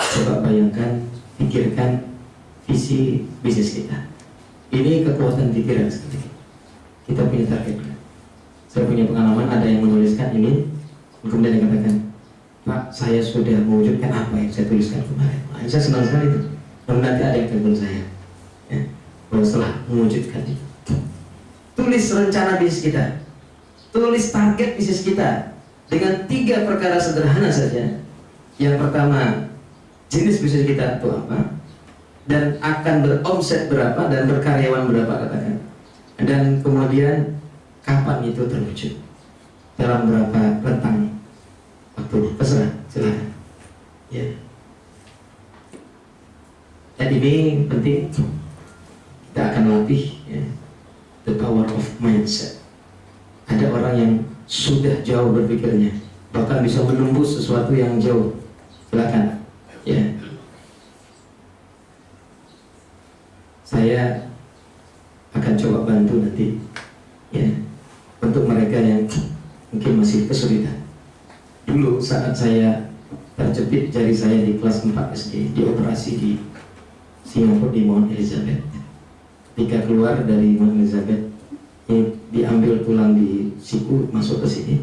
[SPEAKER 1] Coba bayangkan, pikirkan visi bisnis kita. Ini kekuatan pikiran sekali. Kita punya target. Saya punya pengalaman ada yang menuliskan ini, kemudian dikatakan, Pak, saya sudah mewujudkan apa yang saya tuliskan kemarin. Saya senang sekali itu. Dan nanti ada yang telepon saya. Ya setelah mewujudkan itu. Tulis rencana bisnis kita. Tulis target bisnis kita dengan tiga perkara sederhana saja. Yang pertama, jenis bisnis kita itu apa? Dan akan beromset berapa dan berkaryawan berapa katakan. Dan kemudian kapan itu terwujud? Dalam berapa rentang waktu? Terserah, silakan. Ya. Jadi ini penting kita akan latih ya, the power of mindset. Ada orang yang sudah jauh berpikirnya, bahkan bisa menembus sesuatu yang jauh. Silakan, ya. Saya akan coba bantu nanti, ya, untuk mereka yang mungkin masih kesulitan. Dulu saat saya terjepit jari saya di kelas 4 SD, dioperasi di Singapura di Mount Elizabeth ketika keluar dari Mount Elizabeth ini diambil tulang di siku masuk ke sini.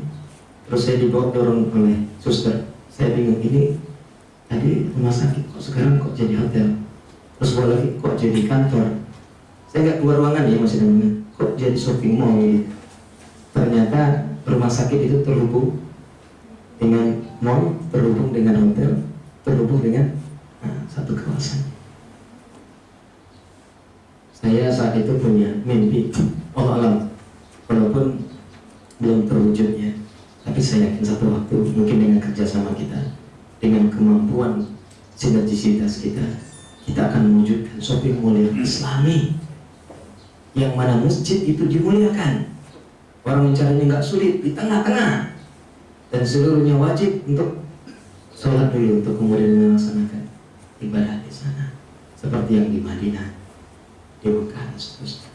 [SPEAKER 1] Terus saya dibawa dorong oleh suster. Saya bingung ini tadi rumah sakit kok sekarang kok jadi hotel? Terus bawa lagi kok jadi kantor? Saya nggak keluar ruangan ya masih dengan kok jadi shopping mall gitu ternyata rumah sakit itu terhubung dengan mall terhubung dengan hotel terhubung dengan nah, satu kawasan. Saya saat itu punya mimpi Allah alam. Walaupun belum terwujud ya tapi saya yakin satu waktu mungkin dengan kerjasama kita dengan kemampuan sinergisitas kita kita akan mewujudkan mall yang islami yang mana masjid itu dimuliakan. Orang mencarinya nggak sulit di tengah-tengah. Dan seluruhnya wajib untuk sholat dulu untuk kemudian melaksanakan ibadah di sana. Seperti yang di Madinah di Mekah seterusnya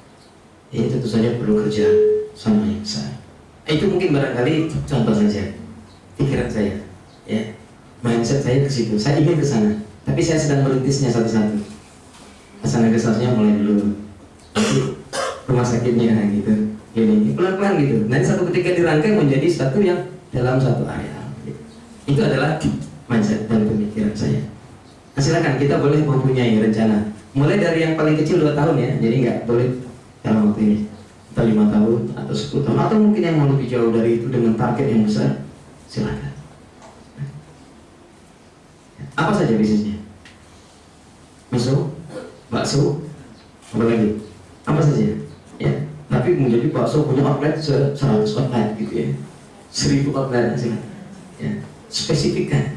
[SPEAKER 1] ini tentu saja perlu kerja sama yang besar. Itu mungkin barangkali contoh saja pikiran saya, ya mindset saya ke situ. Saya ingin ke sana, tapi saya sedang merintisnya satu-satu. Asana kesasnya mulai dulu, rumah sakitnya gitu, ini pelan-pelan gitu. Nanti satu ketika dirangkai menjadi satu yang dalam satu area. Itu adalah mindset dan pemikiran saya. Nah, silakan kita boleh mempunyai rencana. Mulai dari yang paling kecil 2 tahun ya, jadi nggak boleh dalam waktu ini. Atau lima tahun atau 10 tahun. Atau mungkin yang mau lebih jauh dari itu dengan target yang besar silakan. Apa saja bisnisnya? Masuk bakso apa lagi? Apa saja? Ya tapi menjadi bakso punya outlet se 100 outlet gitu ya. 1000 outlet silakan. Ya spesifikkan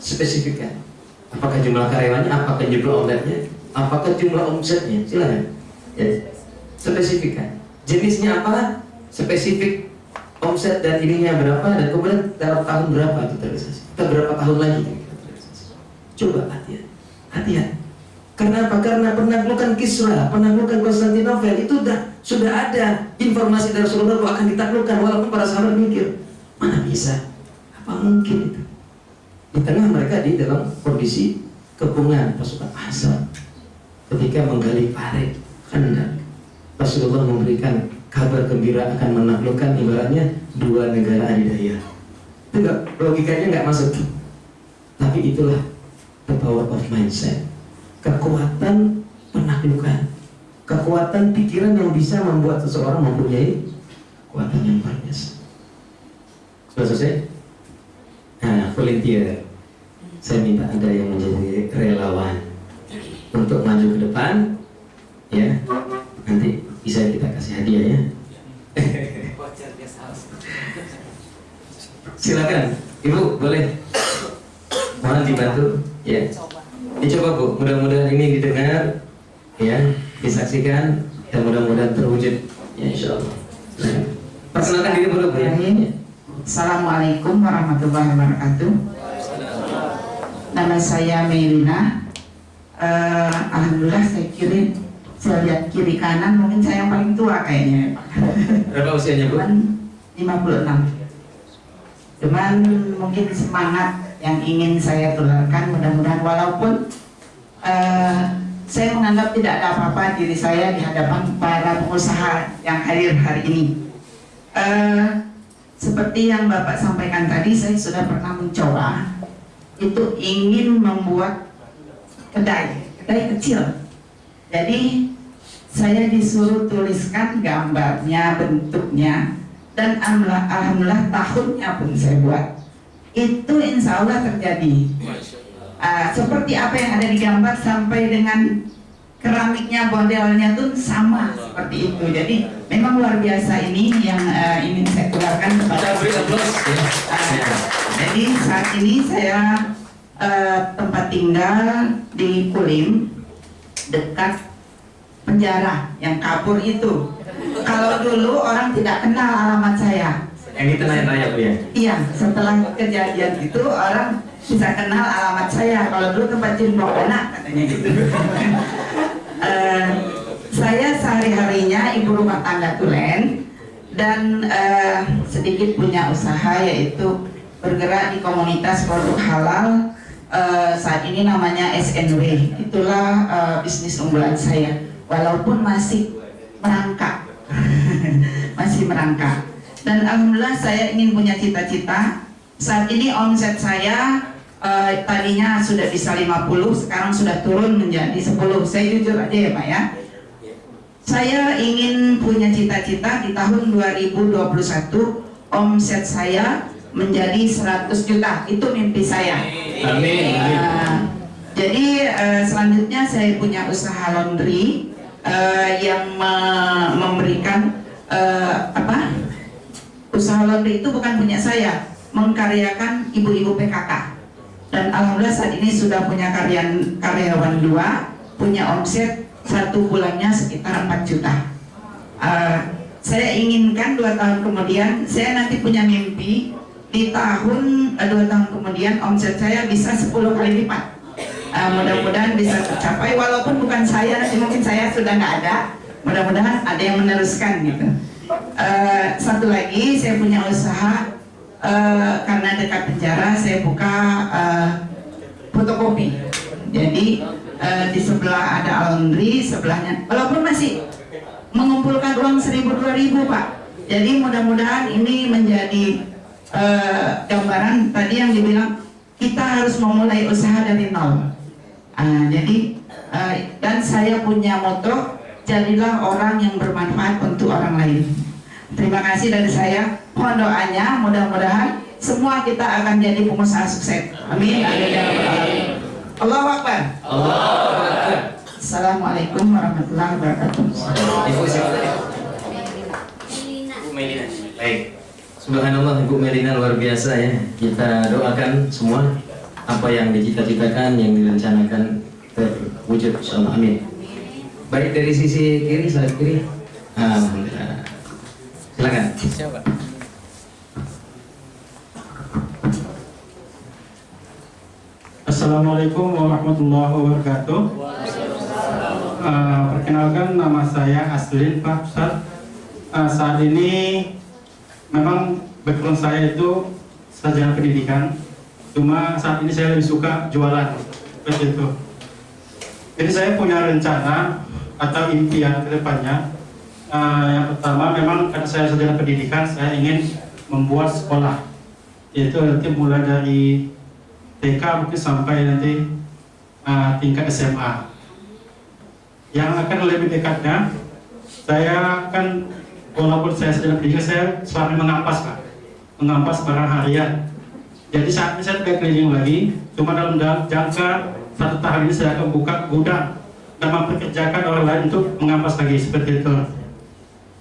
[SPEAKER 1] spesifikkan apakah jumlah karyawannya apakah jumlah outletnya apakah jumlah omsetnya silakan. Ya spesifikkan. Jenisnya apa spesifik omset dan ininya berapa dan kemudian dalam tahun berapa itu terrealisasi? Atau berapa tahun lagi kita terrealisasi? Coba hati-hati. Hati-hati. Karena apa? karena penaklukan Kisra penaklukan Konstantinopel itu sudah sudah ada informasi dari Rasulullah bahwa akan ditaklukkan walaupun para sahabat mikir mana bisa? Apa mungkin itu? Di tengah mereka di dalam kondisi kepungan pasukan asal ketika menggali parit hendak Rasulullah memberikan kabar gembira akan menaklukkan ibaratnya dua negara adidaya. Itu enggak, logikanya nggak masuk. Tapi itulah the power of mindset. Kekuatan penaklukan. Kekuatan pikiran yang bisa membuat seseorang mempunyai kekuatan yang biasa. Sudah selesai? Nah, volunteer. Saya minta ada yang menjadi relawan untuk maju ke depan, ya. Nanti bisa kita kasih hadiah ya. Silakan, Ibu boleh. Mohon dibantu, ya. Dicoba Bu, mudah-mudahan ini didengar, ya, disaksikan dan mudah-mudahan terwujud, ya Insya Allah. Perkenalkan diri Bu ya.
[SPEAKER 6] Assalamualaikum warahmatullahi wabarakatuh. Nama saya Melina. Eh, Alhamdulillah saya kirim saya lihat kiri kanan mungkin saya yang paling tua kayaknya Pak.
[SPEAKER 1] Berapa usianya Bu?
[SPEAKER 6] Cuman 56 Cuman mungkin semangat yang ingin saya tularkan mudah-mudahan walaupun eh, saya menganggap tidak ada apa-apa diri saya di hadapan para pengusaha yang hadir hari ini. Eh, seperti yang Bapak sampaikan tadi, saya sudah pernah mencoba itu ingin membuat kedai, kedai kecil. Jadi saya disuruh tuliskan gambarnya, bentuknya, dan alhamdulillah, alhamdulillah tahunnya pun saya buat. Itu insya Allah terjadi. Uh, seperti apa yang ada di gambar sampai dengan keramiknya, modelnya tuh sama seperti itu. Jadi memang luar biasa ini yang uh, ingin saya keluarkan kepada. Uh, jadi saat ini saya uh, tempat tinggal di Kulim dekat penjara yang kabur itu. Kalau dulu orang tidak kenal alamat saya.
[SPEAKER 1] Yang di tengah raya Bu ya.
[SPEAKER 6] Iya, setelah kejadian itu orang bisa kenal alamat saya. Kalau dulu tempat cimbok anak katanya gitu. uh, saya sehari-harinya ibu rumah tangga tulen dan uh, sedikit punya usaha yaitu bergerak di komunitas produk halal uh, saat ini namanya SNW itulah uh, bisnis unggulan saya walaupun masih merangkak. Masih merangkak. Dan alhamdulillah saya ingin punya cita-cita. Saat ini omset saya uh, tadinya sudah bisa 50 sekarang sudah turun menjadi 10 saya jujur aja ya Pak ya. Saya ingin punya cita-cita di tahun 2021 omset saya menjadi 100 juta. Itu mimpi saya.
[SPEAKER 1] Amin.
[SPEAKER 6] Uh, jadi uh, selanjutnya saya punya usaha laundry uh, yang me memberikan uh, apa usaha laundry itu bukan punya saya mengkaryakan ibu-ibu PKK dan alhamdulillah saat ini sudah punya karyan karyawan dua punya omset satu bulannya sekitar 4 juta. Uh, saya inginkan dua tahun kemudian saya nanti punya mimpi di tahun dua tahun kemudian omset saya bisa 10 kali lipat uh, mudah-mudahan bisa tercapai. Walaupun bukan saya mungkin saya sudah nggak ada. Mudah-mudahan ada yang meneruskan gitu. Eh, satu lagi saya punya usaha. Eh, karena dekat penjara saya buka eh, fotokopi jadi eh, di sebelah ada laundry sebelahnya walaupun masih mengumpulkan uang seribu dua ribu pak. Jadi mudah-mudahan ini menjadi eh, gambaran tadi yang dibilang kita harus memulai usaha dari nol Ah, jadi eh, dan saya punya moto jadilah orang yang bermanfaat untuk orang lain. Terima kasih dari saya. Mohon doanya mudah-mudahan semua kita akan jadi pengusaha sukses. Amin. Amin ya rabbal alamin. Allahu Akbar.
[SPEAKER 1] Allahu Akbar.
[SPEAKER 6] Assalamualaikum warahmatullahi wabarakatuh.
[SPEAKER 1] Ibu siapa tadi? Bu Melina. Baik. Subhanallah Ibu Melina luar biasa ya. Kita doakan semua apa yang dicita-citakan, yang direncanakan terwujud insyaallah. Amin. Baik dari sisi kiri, saya kiri. Alhamdulillah. Silakan.
[SPEAKER 3] Siapa?
[SPEAKER 7] Assalamualaikum warahmatullahi wabarakatuh. Eh, perkenalkan nama saya Aslin Pak Ustaz. Eh, saat ini memang background saya itu sarjana pendidikan. Cuma saat ini saya lebih suka jualan seperti itu. Jadi saya punya rencana atau impian ke depannya. Eh, yang pertama memang karena saya sarjana pendidikan, saya ingin membuat sekolah. Yaitu nanti mulai dari TK mungkin sampai nanti uh, tingkat SMA. Yang akan lebih dekatnya, saya kan walaupun saya sedang pendidikan, saya selalu mengampas pak, mengampas barang harian. Jadi saat ini saya tidak keliling lagi, cuma dalam jangka satu tahun ini saya akan buka gudang dan mempekerjakan orang lain untuk mengampas lagi seperti itu.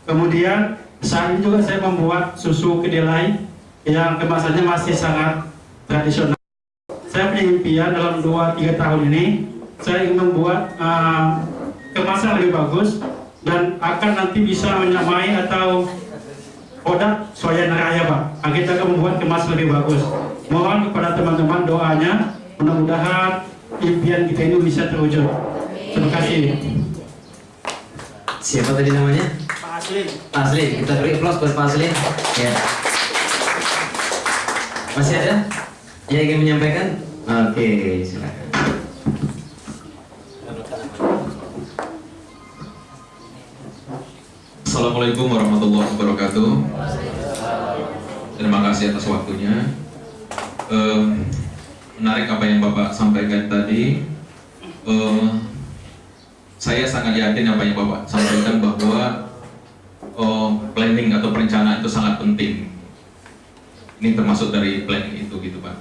[SPEAKER 7] Kemudian saat ini juga saya membuat susu kedelai yang kemasannya masih sangat tradisional saya punya impian dalam 2-3 tahun ini saya ingin membuat uh, kemasan lebih bagus dan akan nanti bisa menyamai atau produk soya raya pak Nah, kita akan membuat kemasan lebih bagus mohon kepada teman-teman doanya mudah-mudahan impian kita ini bisa terwujud terima kasih
[SPEAKER 1] Siapa tadi namanya?
[SPEAKER 4] Pak Aslin.
[SPEAKER 1] Pak Aslin. Kita beri aplaus buat Pak Aslin. Ya. Masih ada yang ingin menyampaikan? Oke, silakan.
[SPEAKER 8] Assalamualaikum warahmatullahi wabarakatuh. Terima kasih atas waktunya. Eh, menarik apa yang Bapak sampaikan tadi. Eh, saya sangat yakin apa yang Bapak sampaikan bahwa eh, planning atau perencanaan itu sangat penting. Ini termasuk dari planning itu gitu Pak.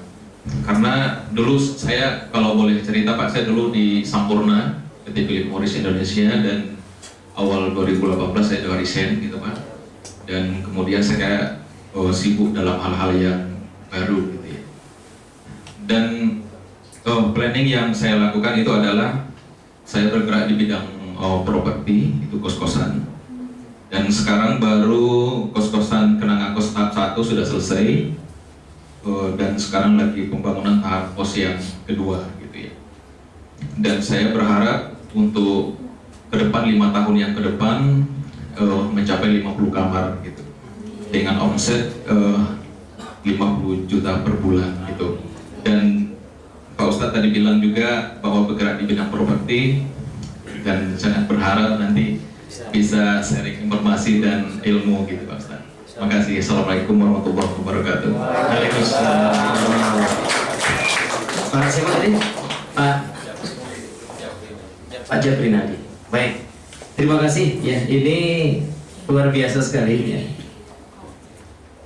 [SPEAKER 8] Karena dulu saya kalau boleh cerita Pak, saya dulu di Sampurna PT Philip Morris Indonesia dan awal 2018 saya juga resign gitu Pak. Dan kemudian saya oh, sibuk dalam hal-hal yang baru gitu ya. Dan oh, planning yang saya lakukan itu adalah saya bergerak di bidang oh, properti itu kos-kosan dan sekarang baru kos-kosan kenangan kos tahap 1 sudah selesai Eh, dan sekarang lagi pembangunan tahap kos yang kedua gitu ya dan saya berharap untuk ke depan lima tahun yang ke depan eh, mencapai 50 kamar gitu dengan omset eh, 50 juta per bulan gitu dan Pak Ustadz tadi bilang juga bahwa bergerak di bidang properti dan sangat berharap nanti bisa sharing informasi dan ilmu gitu Pak Ustadz. Terima kasih. Assalamualaikum warahmatullahi wabarakatuh.
[SPEAKER 1] Waalaikumsalam. Pak? Pak Pak Jabrinadi. Baik. Terima kasih ya. Ini luar biasa sekali ya.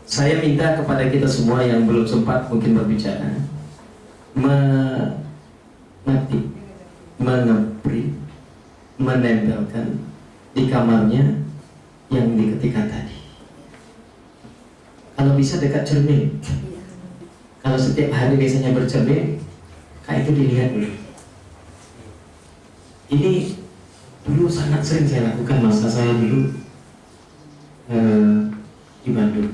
[SPEAKER 1] Saya minta kepada kita semua yang belum sempat mungkin berbicara mengetik, mengepri, menempelkan di kamarnya yang diketikkan tadi. Kalau bisa dekat cermin. Kalau setiap hari biasanya bercermin, kayak itu dilihat dulu. Ini dulu sangat sering saya lakukan masa saya dulu eh, di Bandung,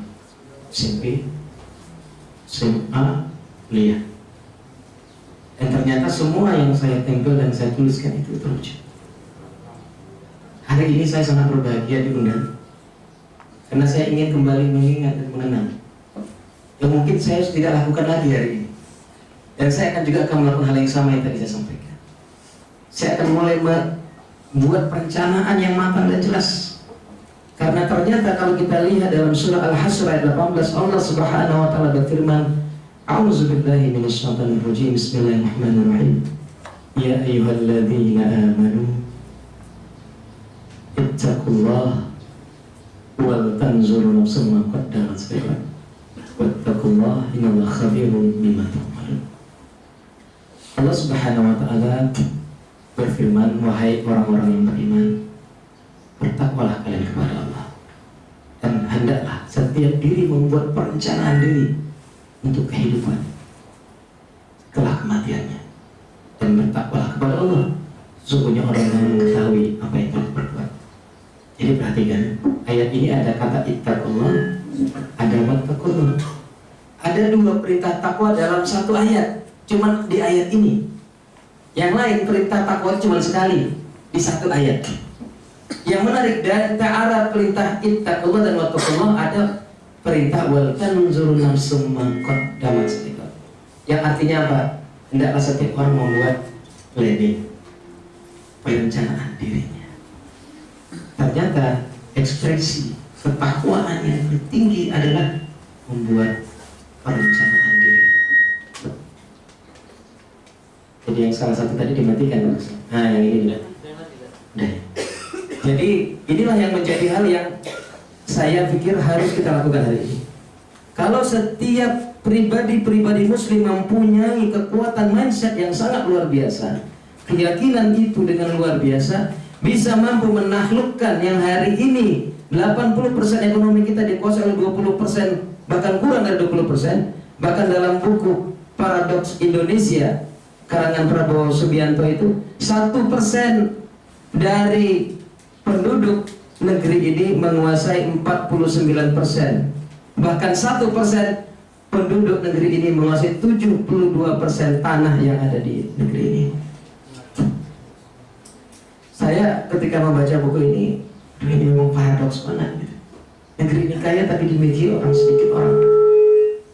[SPEAKER 1] SMP, SMA, kuliah. Dan ternyata semua yang saya tempel dan saya tuliskan itu terwujud. Hari ini saya sangat berbahagia diundang karena saya ingin kembali mengingat dan mengenang yang mungkin saya tidak lakukan lagi hari ini dan saya akan juga akan melakukan hal yang sama yang tadi saya sampaikan saya akan mulai membuat perencanaan yang matang dan jelas. Karena ternyata kalau kita lihat dalam surah Al-Hasr ayat 18 Allah Subhanahu wa taala berfirman A'udzu billahi minasyaitonir rajim. Bismillahirrahmanirrahim. Ya ayyuhalladzina amanu ittaqullah wal tanzur nafsum ma qaddamat lighad wattaqullah innallaha khabirun bima Allah Subhanahu wa taala berfirman wahai orang-orang yang beriman bertakwalah kalian kepada Allah. Dan hendaklah setiap diri membuat perencanaan diri untuk kehidupan setelah kematiannya. Dan bertakwalah kepada Allah. Sesungguhnya orang yang mengetahui apa yang telah berbuat jadi perhatikan ayat ini ada kata ittaqullah ada wattaqullah. Ada dua perintah takwa dalam satu ayat. Cuman di ayat ini yang lain perintah takwa cuma sekali di satu ayat yang menarik dari ta'ala perintah ittaqullah dan wattaqullah ada perintah wal tanzuru nafsum ma qaddamat yang artinya apa? Hendaklah setiap orang membuat planning perencanaan dirinya. Ternyata ekspresi ketakwaan yang tertinggi adalah membuat perencanaan diri. Jadi yang salah satu tadi dimatikan, nah yang ini tidak. Nah, jadi inilah yang menjadi hal yang saya pikir harus kita lakukan hari ini. Kalau setiap pribadi-pribadi muslim mempunyai kekuatan mindset yang sangat luar biasa, keyakinan itu dengan luar biasa bisa mampu menaklukkan yang hari ini 80% ekonomi kita dikuasai oleh 20% bahkan kurang dari 20% bahkan dalam buku Paradox Indonesia karangan Prabowo Subianto itu satu persen dari penduduk negeri ini menguasai 49 persen. Bahkan satu persen penduduk negeri ini menguasai 72 persen tanah yang ada di negeri ini. Saya ketika membaca buku ini ini memang paradoks banget gitu. negeri ini kaya tapi dimiliki orang sedikit orang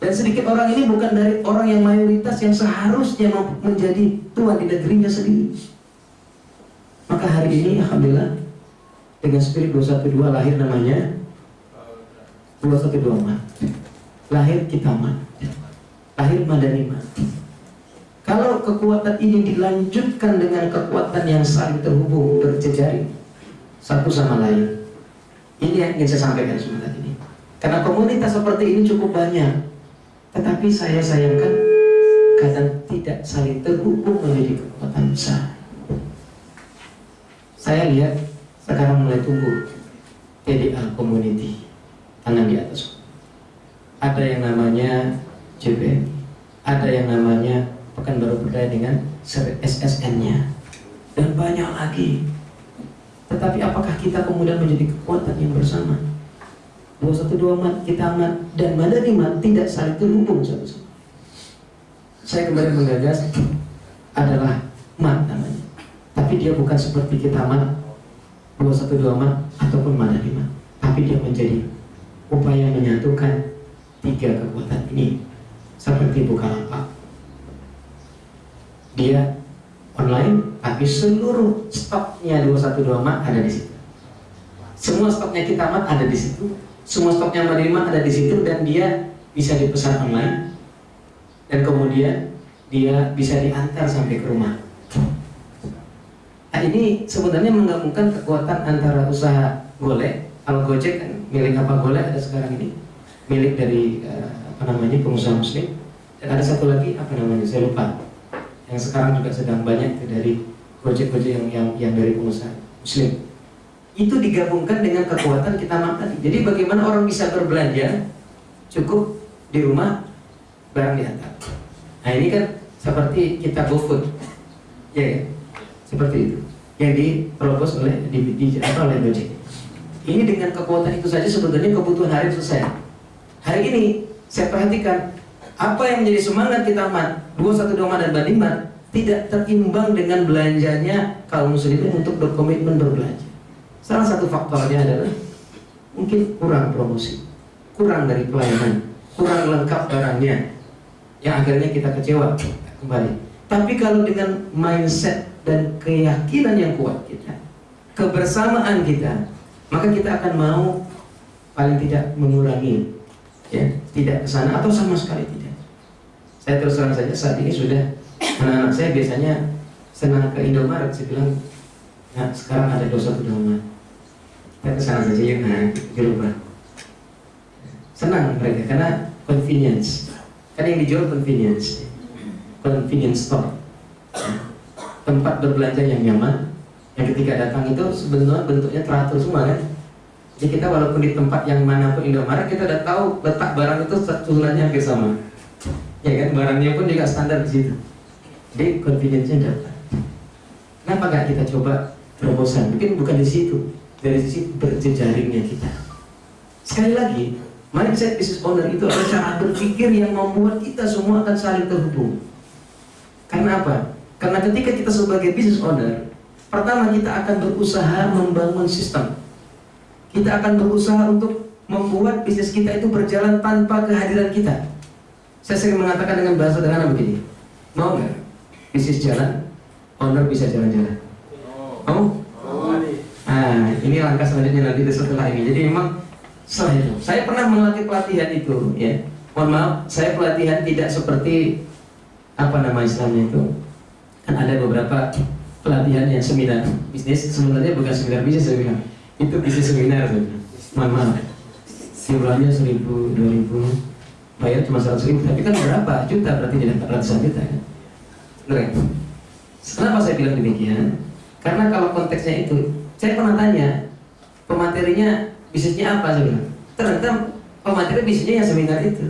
[SPEAKER 1] dan sedikit orang ini bukan dari orang yang mayoritas yang seharusnya menjadi tuan di negerinya sendiri. Maka hari ini Alhamdulillah dengan spirit 212 lahir namanya 212 mat. Lahir kita mat. Lahir madani mat kalau kekuatan ini dilanjutkan dengan kekuatan yang saling terhubung berjejaring satu sama lain. Ini yang ingin saya sampaikan sebentar ini. Karena komunitas seperti ini cukup banyak tetapi saya sayangkan kadang tidak saling terhubung menjadi kekuatan besar. Saya lihat sekarang mulai tumbuh TDA community tangan di atas. Ada yang namanya JBM ada yang namanya Pekanbaru Berdaya dengan SSN-nya dan banyak lagi. Tetapi apakah kita kemudian menjadi kekuatan yang bersama 212 mat, kita mat, dan madani mat tidak saling terhubung satu sama saya kembali menggagas adalah mat namanya. Tapi dia bukan seperti kita mat 212 mat ataupun madani mat. Tapi dia menjadi upaya menyatukan tiga kekuatan ini seperti Bukalapak. Dia online tapi seluruh stoknya 212 mat ada di situ. Semua stoknya kita mat ada di situ semua stoknya Madinah ada di situ dan dia bisa dipesan online. Dan kemudian dia bisa diantar sampai ke rumah. Nah ini sebenarnya menggabungkan kekuatan antara usaha golek kalau gojek kan milik apa golek ada sekarang ini milik dari uh, apa namanya pengusaha muslim. Dan ada satu lagi apa namanya saya lupa. Yang sekarang juga sedang banyak dari gojek-gojek yang, yang yang dari pengusaha muslim itu digabungkan dengan kekuatan kita tadi. Jadi bagaimana orang bisa berbelanja cukup di rumah barang diantar nah ini kan seperti kita GoFood ya, ya. Seperti itu. Yang diterobos oleh di, di, apa oleh Gojek ini dengan kekuatan itu saja sebetulnya kebutuhan hari selesai hari ini saya perhatikan apa yang menjadi semangat kita mat? Dua satu doma dan bandimat tidak terimbang dengan belanjanya kaum muslimin untuk berkomitmen berbelanja Salah satu faktornya adalah mungkin kurang promosi, kurang dari pelayanan, kurang lengkap barangnya, yang akhirnya kita kecewa kembali. Tapi kalau dengan mindset dan keyakinan yang kuat kita, kebersamaan kita, maka kita akan mau paling tidak mengurangi, ya, tidak ke sana atau sama sekali tidak. Saya terus terang saja saat ini sudah anak-anak saya biasanya senang ke Indomaret, saya bilang, nah sekarang ada dosa Indomaret. Sana saja yuk, nah dirubah. Senang mereka karena convenience. Kan yang dijual convenience, convenience store, tempat berbelanja yang nyaman. Yang ketika datang itu sebenarnya bentuknya teratur semua kan. Jadi kita walaupun di tempat yang mana pun Indomaret kita udah tahu letak barang itu susunannya hampir sama. Ya kan barangnya pun juga standar di situ. Jadi convenience-nya dapat. Kenapa nggak kita coba terobosan? Mungkin bukan di situ, dari sisi berjejaringnya kita. Sekali lagi, mindset business owner itu adalah cara berpikir yang membuat kita semua akan saling terhubung. Karena apa? Karena ketika kita sebagai business owner, pertama kita akan berusaha membangun sistem. Kita akan berusaha untuk membuat bisnis kita itu berjalan tanpa kehadiran kita. Saya sering mengatakan dengan bahasa sederhana begini, mau nggak bisnis jalan, owner bisa jalan-jalan? Mau? Nah, ini langkah selanjutnya nanti setelah ini. Jadi memang setelah itu, saya pernah melatih pelatihan itu, ya. Mohon maaf, saya pelatihan tidak seperti apa nama istilahnya itu. Kan ada beberapa pelatihan yang seminar bisnis, sebenarnya bukan seminar bisnis saya bilang. Itu bisnis seminar, bilang. Mohon maaf. Jumlahnya seribu, dua ribu, bayar cuma seratus ribu, tapi kan berapa juta berarti jadi ratusan juta kan? Kenapa saya bilang demikian? Karena kalau konteksnya itu, saya pernah tanya pematerinya bisnisnya apa saya bilang. Ternyata pemateri bisnisnya yang seminar itu.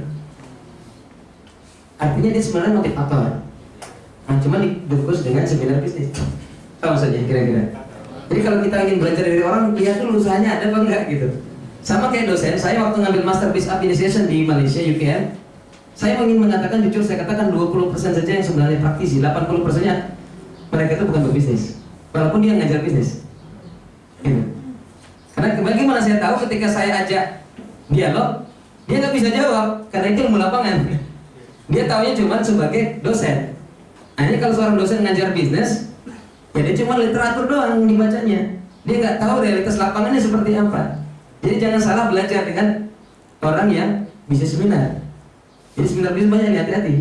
[SPEAKER 1] Artinya dia sebenarnya motivator. Nah, cuma dibungkus dengan seminar bisnis. Tahu saja kira-kira. Jadi kalau kita ingin belajar dari orang, lihat dulu usahanya ada apa enggak gitu. Sama kayak dosen, saya waktu ngambil Master Business Administration di Malaysia, UKM, saya ingin mengatakan jujur, saya katakan 20% saja yang sebenarnya praktisi, 80% nya mereka itu bukan berbisnis. Walaupun dia ngajar bisnis. Gitu. Karena bagaimana saya tahu ketika saya ajak dialog, dia nggak bisa jawab karena itu ilmu lapangan. Dia taunya cuma sebagai dosen. Hanya kalau seorang dosen ngajar bisnis, ya dia cuma literatur doang dibacanya. Dia nggak tahu realitas lapangannya seperti apa. Jadi jangan salah belajar dengan orang yang bisa seminar. Jadi seminar bisnis banyak hati-hati.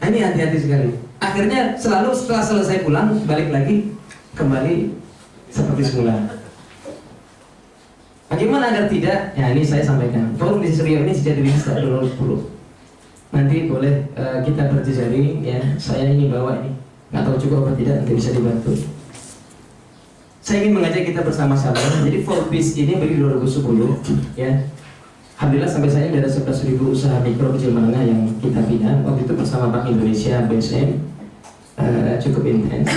[SPEAKER 1] Nah, ini hati-hati sekali. Akhirnya selalu setelah selesai pulang balik lagi kembali seperti semula. Bagaimana agar tidak? Ya ini saya sampaikan. Forum bisnis Rio ini sejak dirilis tahun 2010 nanti boleh uh, kita berjejaring ya. Saya ini bawa ini. Nggak tahu cukup apa tidak nanti bisa dibantu. Saya ingin mengajak kita bersama-sama. Jadi Forbes ini beri 2010 ya. Alhamdulillah sampai saya ada 11.000 usaha mikro kecil menengah yang kita bina. Waktu itu bersama Bank Indonesia BSM uh, cukup intens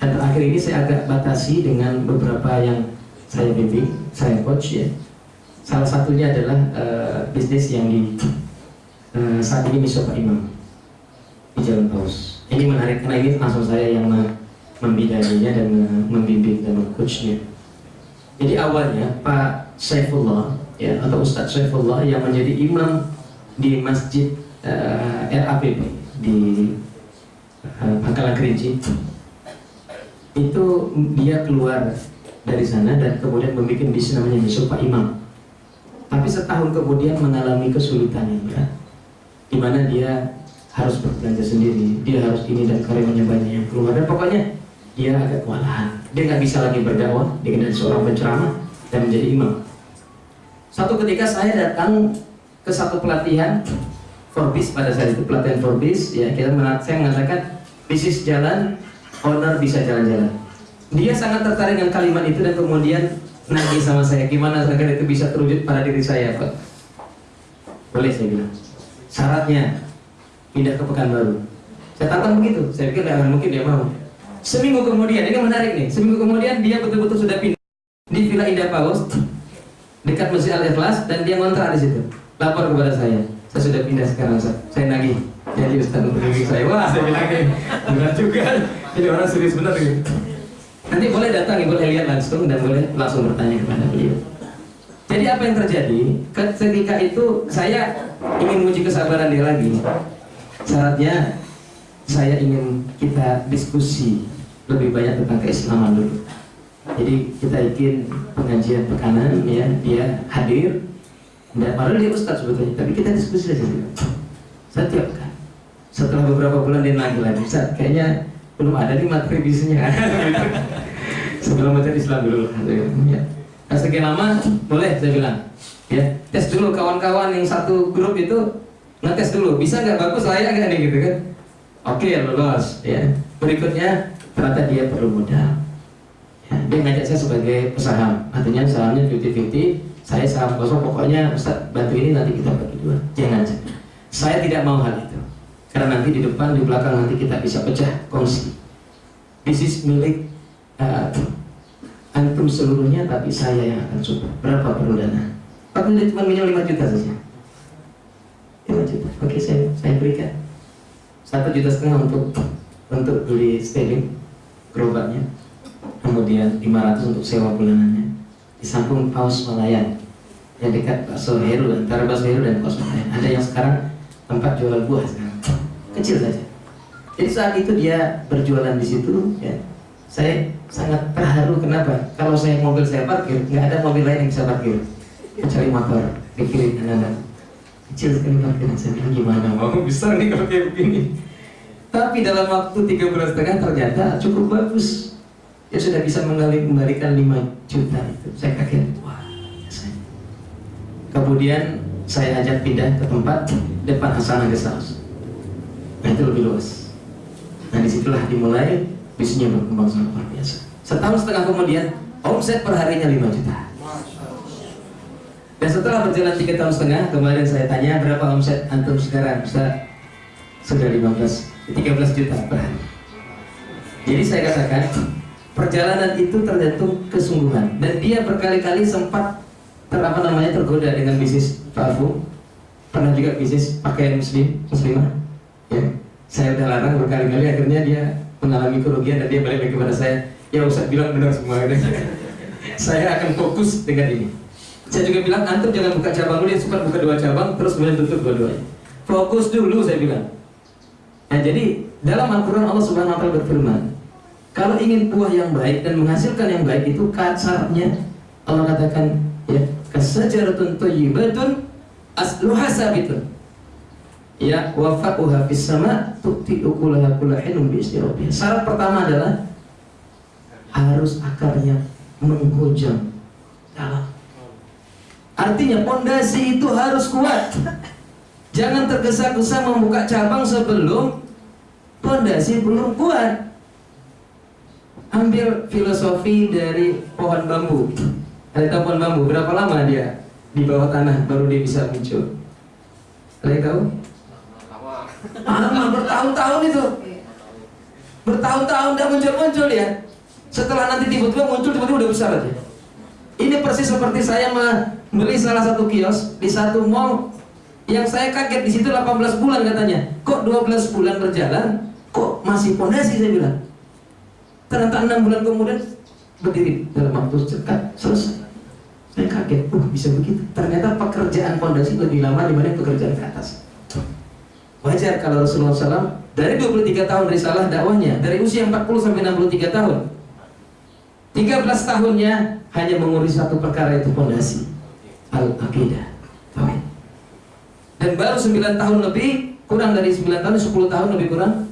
[SPEAKER 1] dan terakhir ini saya agak batasi dengan beberapa yang saya bimbing saya coach ya salah satunya adalah uh, bisnis yang di uh, saat ini bisa Pak Imam di Jalan Paus. Ini menarik karena ini langsung saya yang membidaninya dan membimbing dan mengcoachnya. Jadi awalnya Pak Saifullah ya atau Ustadz Saifullah yang menjadi imam di masjid uh, RAPP di uh, Pangkalan Kerinci itu dia keluar dari sana dan kemudian membuat bisnis namanya Pak Imam. Tapi setahun kemudian mengalami kesulitan berat di mana dia harus berbelanja sendiri, dia harus ini dan karyawannya banyak yang keluar dan pokoknya dia agak kewalahan. Dia nggak bisa lagi berdakwah dengan seorang penceramah dan menjadi imam. Satu ketika saya datang ke satu pelatihan Forbes pada saat itu pelatihan Forbes ya kita saya mengatakan bisnis jalan owner bisa jalan-jalan. Dia sangat tertarik dengan kalimat itu dan kemudian nagih sama saya gimana agar itu bisa terwujud pada diri saya Pak. Boleh saya bilang syaratnya pindah ke Pekanbaru. Saya tantang begitu, saya pikir tidak mungkin dia mau. Seminggu kemudian, ini menarik nih, seminggu kemudian dia betul-betul sudah pindah di Villa Indah Paus dekat Masjid Al Ikhlas dan dia ngontrak di situ. Lapor kepada saya, saya sudah pindah sekarang, Ustaz. saya nagih. Jadi Ustaz untuk saya, wah saya bilang berat juga. Ini orang serius benar gitu. Nanti boleh datang, boleh lihat langsung dan boleh langsung bertanya kepada beliau. Jadi apa yang terjadi? Ketika itu saya ingin menguji kesabaran dia lagi. Syaratnya saya ingin kita diskusi lebih banyak tentang keislaman dulu. Jadi kita bikin pengajian pekanan ya, dia hadir. Dan padahal dia ustaz sebetulnya, tapi kita diskusi saja. Setiap kan. Setelah beberapa bulan dia lagi lagi, Ustaz, kayaknya belum ada nih materi bisnisnya. Sebelum materi Islam dulu. Ya. Nah, sekian lama boleh saya bilang. Ya, tes dulu kawan-kawan yang satu grup itu ngetes dulu, bisa nggak bagus layak nggak nih gitu kan? Oke lolos ya. Berikutnya ternyata dia perlu modal. Ya, dia ngajak saya sebagai pesaham, artinya sahamnya 50-50, saya saham kosong, pokoknya Ustaz bantu ini nanti kita bagi dua. Jangan. Saya tidak mau hal itu. Karena nanti di depan, di belakang nanti kita bisa pecah kongsi. Bisnis milik uh, antum seluruhnya, tapi saya yang akan support. Berapa perlu dana? Tapi dia cuma minum 5 juta saja. 5 juta. Oke, saya saya berikan. Satu juta setengah untuk untuk beli styling gerobaknya. Kemudian 500 untuk sewa bulanannya. Di samping paus Malayan yang dekat bakso Heru antara bakso Heru dan paus Malayan. Ada yang sekarang tempat jual buah sekarang kecil saja. Jadi saat itu dia berjualan di situ, ya, saya sangat terharu kenapa? Kalau saya mobil saya parkir, nggak ada mobil lain yang bisa parkir kecuali motor di kiri kanan. Kecil sekali parkiran saya bilang gimana mau besar nih kalau kayak begini. Tapi dalam waktu tiga bulan setengah ternyata cukup bagus. Dia sudah bisa mengembalikan 5 juta itu. Saya kaget, wah. Saya. Kemudian saya ajak pindah ke tempat depan Hasanah Guest House. Nah itu lebih luas. Nah di situlah dimulai bisnisnya berkembang sangat luar biasa. Setahun setengah kemudian omset perharinya 5 juta. Dan setelah berjalan tiga tahun setengah, kemarin saya tanya berapa omset antum sekarang? Bisa sudah 15, 13 juta per hari. Jadi saya katakan perjalanan itu tergantung kesungguhan. Dan dia berkali-kali sempat ter, apa namanya tergoda dengan bisnis parfum pernah juga bisnis pakaian muslim muslimah. Ya saya udah larang berkali-kali akhirnya dia mengalami kerugian dan dia balik lagi kepada saya ya usah bilang benar semua. Saya akan fokus dengan ini. Saya juga bilang antum jangan buka cabang dulu dia suka buka dua cabang terus kemudian tutup dua-duanya. Fokus dulu saya bilang. Nah jadi dalam Al-Quran Allah Subhanahu Wa Taala berfirman kalau ingin buah yang baik dan menghasilkan yang baik itu syaratnya Allah katakan ya kasajaratun thayyibatun asluha sabitun ya wafa'uha fis sama tu'ti ukulaha bi'izni rabbih. Syarat pertama adalah harus akarnya menghujam dalam. Artinya pondasi itu harus kuat. Jangan tergesa-gesa membuka cabang sebelum pondasi belum kuat. Ambil filosofi dari pohon bambu. Tahu pohon bambu? Berapa lama dia di bawah tanah baru dia bisa muncul? Yang tahu? Lama bertahun-tahun itu. Bertahun-tahun tidak muncul-muncul ya. Setelah nanti tiba-tiba muncul tiba-tiba udah besar aja. Ini persis seperti saya membeli salah satu kios di satu mall yang saya kaget di situ 18 bulan katanya. Kok 12 bulan berjalan kok masih pondasi saya bilang. Ternyata 6 bulan kemudian berdiri dalam waktu dekat selesai. Saya kaget, uh bisa begitu. Ternyata pekerjaan pondasi lebih lama dibanding pekerjaan ke atas. Wajar kalau Rasulullah SAW dari 23 tahun risalah dakwahnya, dari usia 40 sampai 63 tahun. 13 tahunnya hanya mengurus satu perkara itu pondasi al-aqidah. Dan baru 9 tahun lebih, kurang dari 9 tahun, 10 tahun lebih kurang.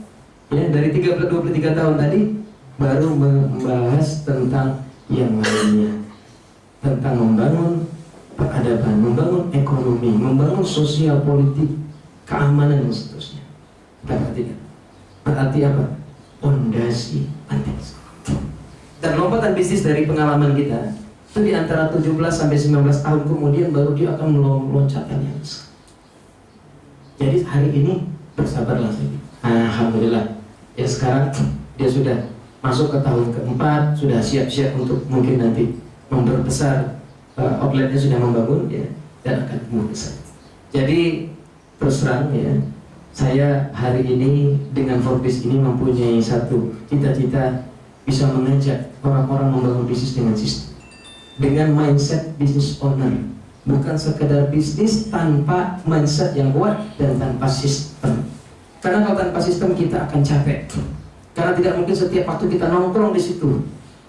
[SPEAKER 1] Ya, dari 13 23 tahun tadi baru membahas tentang yang lainnya. Tentang membangun peradaban, membangun ekonomi, membangun sosial politik, keamanan dan seterusnya. Berarti berarti apa? Pondasi penting. Dan lompatan bisnis dari pengalaman kita itu di antara 17 sampai 19 tahun kemudian baru dia akan meloncatkan yang besar. Jadi hari ini bersabarlah saja. Alhamdulillah. Ya sekarang dia sudah masuk ke tahun keempat, sudah siap-siap untuk mungkin nanti memperbesar uh, outletnya sudah membangun ya dan akan tumbuh besar. Jadi terus terang ya saya hari ini dengan Forbes ini mempunyai satu cita-cita bisa mengajak orang-orang membangun bisnis dengan sistem dengan mindset bisnis owner. Bukan sekedar bisnis tanpa mindset yang kuat dan tanpa sistem. Karena kalau tanpa sistem kita akan capek karena tidak mungkin setiap waktu kita nongkrong di situ.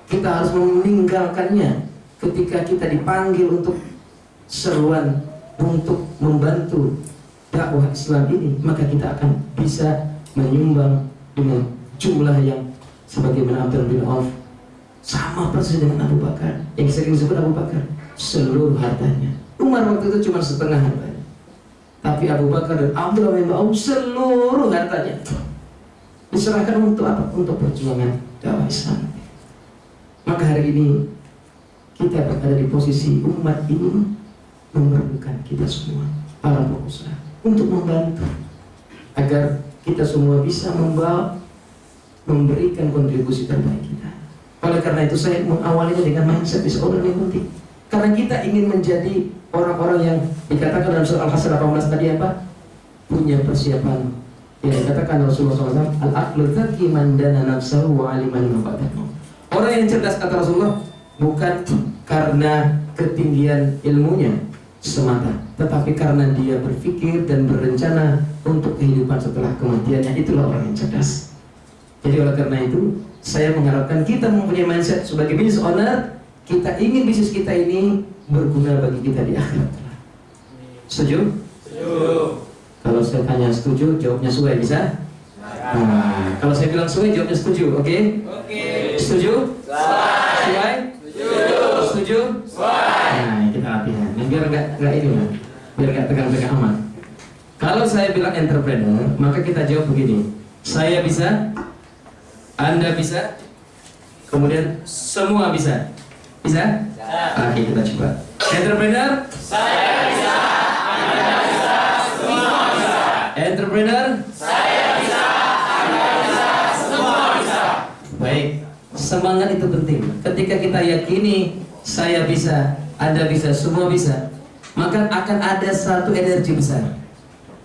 [SPEAKER 1] Kita harus meninggalkannya ketika kita dipanggil untuk seruan untuk membantu dakwah Islam ini maka kita akan bisa menyumbang dengan jumlah yang sebagaimana Abdul bin Auf. Sama persis dengan Abu Bakar. Yang sering disebut Abu Bakar seluruh hartanya. Umar waktu itu cuma setengah hartanya. Tapi Abu Bakar dan Abdullah bin Auf seluruh hartanya diserahkan untuk apa? untuk perjuangan dakwah Islam maka hari ini kita berada di posisi umat ini memerlukan kita semua para pengusaha untuk membantu agar kita semua bisa membawa memberikan kontribusi terbaik kita. Oleh karena itu saya mengawalinya dengan mindset bisa orang yang penting. Karena kita ingin menjadi orang-orang yang dikatakan dalam surah Al-Hasr 18 tadi apa? Punya persiapan yang dikatakan Rasulullah SAW Al-aqlu dzaki man dana nafsahu wa aliman Orang yang cerdas kata Rasulullah bukan karena ketinggian ilmunya semata, tetapi karena dia berpikir dan berencana untuk kehidupan setelah kematiannya itulah orang yang cerdas. Jadi oleh karena itu saya mengharapkan kita mempunyai mindset sebagai business owner kita ingin bisnis kita ini berguna bagi kita di akhirat. Setuju? Setuju. Kalau saya tanya setuju, jawabnya sesuai bisa? Nah, kalau saya bilang sesuai, jawabnya setuju, oke? Okay? Oke. Okay. Setuju? Sesuai? Setuju. Setuju? Sesuai. Nah, kita latihan. Nah, biar nggak nggak ini lah, biar nggak tegang-tegang amat. Kalau saya bilang entrepreneur, maka kita jawab begini. Saya bisa, anda bisa, kemudian semua bisa. Bisa? Oke, kita coba. Entrepreneur? Saya bisa, Anda bisa, semua bisa. Entrepreneur? Saya bisa, Anda bisa, semua bisa. Baik, semangat itu penting. Ketika kita yakini saya bisa, Anda bisa, semua bisa, maka akan ada satu energi besar.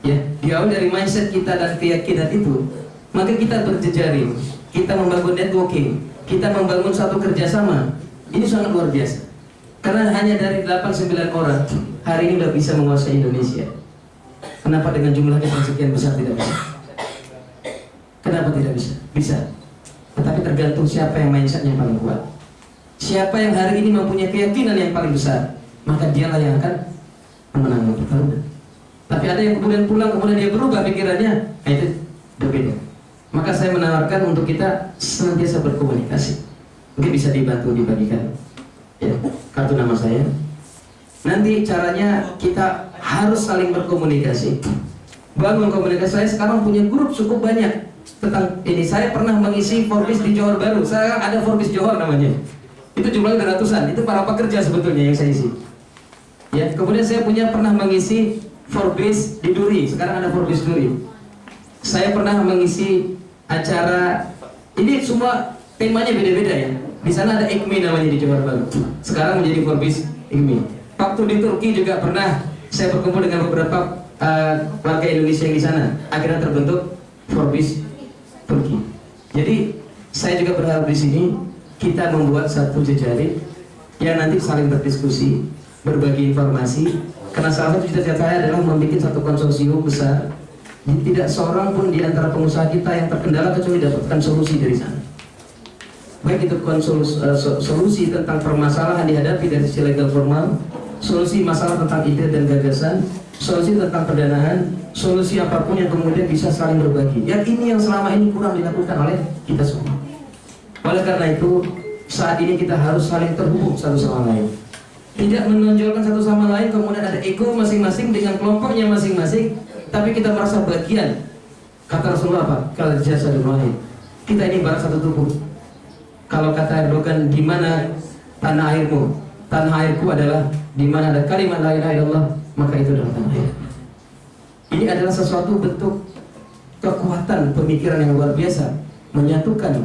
[SPEAKER 1] Ya, jauh dari mindset kita dan keyakinan itu, maka kita berjejaring kita membangun networking, kita membangun satu kerjasama. Ini sangat luar biasa. Karena hanya dari 8-9 orang hari ini sudah bisa menguasai Indonesia. Kenapa dengan jumlahnya yang sekian besar tidak bisa? Kenapa tidak bisa? Bisa. Tetapi tergantung siapa yang mindsetnya paling kuat. Siapa yang hari ini mempunyai keyakinan yang paling besar, maka dialah yang akan memenangkan pertarungan. Tapi ada yang kemudian pulang, kemudian dia berubah pikirannya, nah itu berbeda. Maka saya menawarkan untuk kita senantiasa berkomunikasi. Mungkin bisa dibantu dibagikan ya, kartu nama saya. Nanti caranya kita harus saling berkomunikasi. Bangun komunikasi saya sekarang punya grup cukup banyak tentang ini. Saya pernah mengisi Forbes di Johor Baru. Saya ada Forbes Johor namanya. Itu jumlahnya ratusan. Itu para pekerja sebetulnya yang saya isi. Ya, kemudian saya punya pernah mengisi Forbes di Duri. Sekarang ada Forbes Duri. Saya pernah mengisi acara ini semua temanya beda-beda ya. Di sana ada IKMI namanya di Johor Baru. Sekarang menjadi Forbes IKMI. Waktu di Turki juga pernah saya berkumpul dengan beberapa uh, warga Indonesia yang di sana. Akhirnya terbentuk Forbes Turki. Jadi saya juga berharap di sini kita membuat satu jejaring yang nanti saling berdiskusi, berbagi informasi. Karena salah satu cita-cita saya adalah membuat satu konsorsium besar tidak seorang pun di antara pengusaha kita yang terkendala kecuali dapatkan solusi dari sana. Baik itu konsolus, uh, solusi tentang permasalahan dihadapi dari sisi legal formal, solusi masalah tentang ide dan gagasan, solusi tentang pendanaan, solusi apa pun yang kemudian bisa saling berbagi. Yang ini yang selama ini kurang dilakukan oleh kita semua. Oleh karena itu, saat ini kita harus saling terhubung satu sama lain. Tidak menonjolkan satu sama lain, kemudian ada ego masing-masing dengan kelompoknya masing-masing, tapi kita merasa bagian kata Rasulullah apa? Kalau jasa wahid kita ini barat satu tubuh kalau kata Erdogan di mana tanah airmu tanah airku adalah di mana ada kalimat la ilaha illallah maka itu adalah tanah air ini adalah sesuatu bentuk kekuatan pemikiran yang luar biasa menyatukan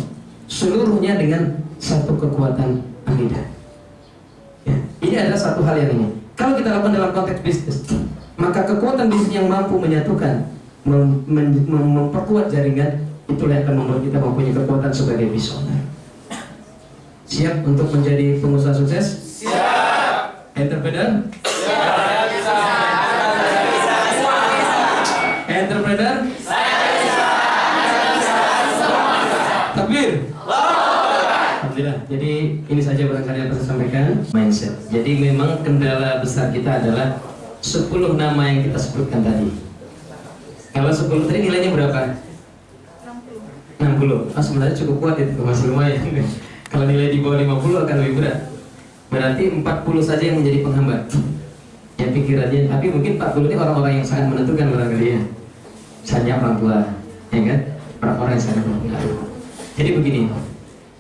[SPEAKER 1] seluruhnya dengan satu kekuatan akidah ya. ini adalah satu hal yang ini kalau kita lakukan dalam konteks bisnis maka kekuatan bisnis yang mampu menyatukan mem mem memperkuat jaringan itulah yang akan membuat kita mempunyai kekuatan sebagai visioner Siap untuk menjadi pengusaha sukses? Entrepreneur? Entrepreneur? Takbir. Alhamdulillah. Jadi ini saja barangkali yang saya sampaikan. Mindset. Jadi memang kendala besar kita adalah 10 nama yang kita sebutkan tadi. Kalau 10 tadi nilainya berapa? 60. Ah, sebenarnya cukup kuat itu, masih lumayan. Kalau nilai di bawah 50 akan lebih berat. Berarti 40 saja yang menjadi penghambat. Ya pikirannya, tapi mungkin 40 ini orang-orang yang sangat menentukan barangkali ya. Misalnya orang tua, ya kan? Orang-orang yang sangat berpengaruh. Jadi begini,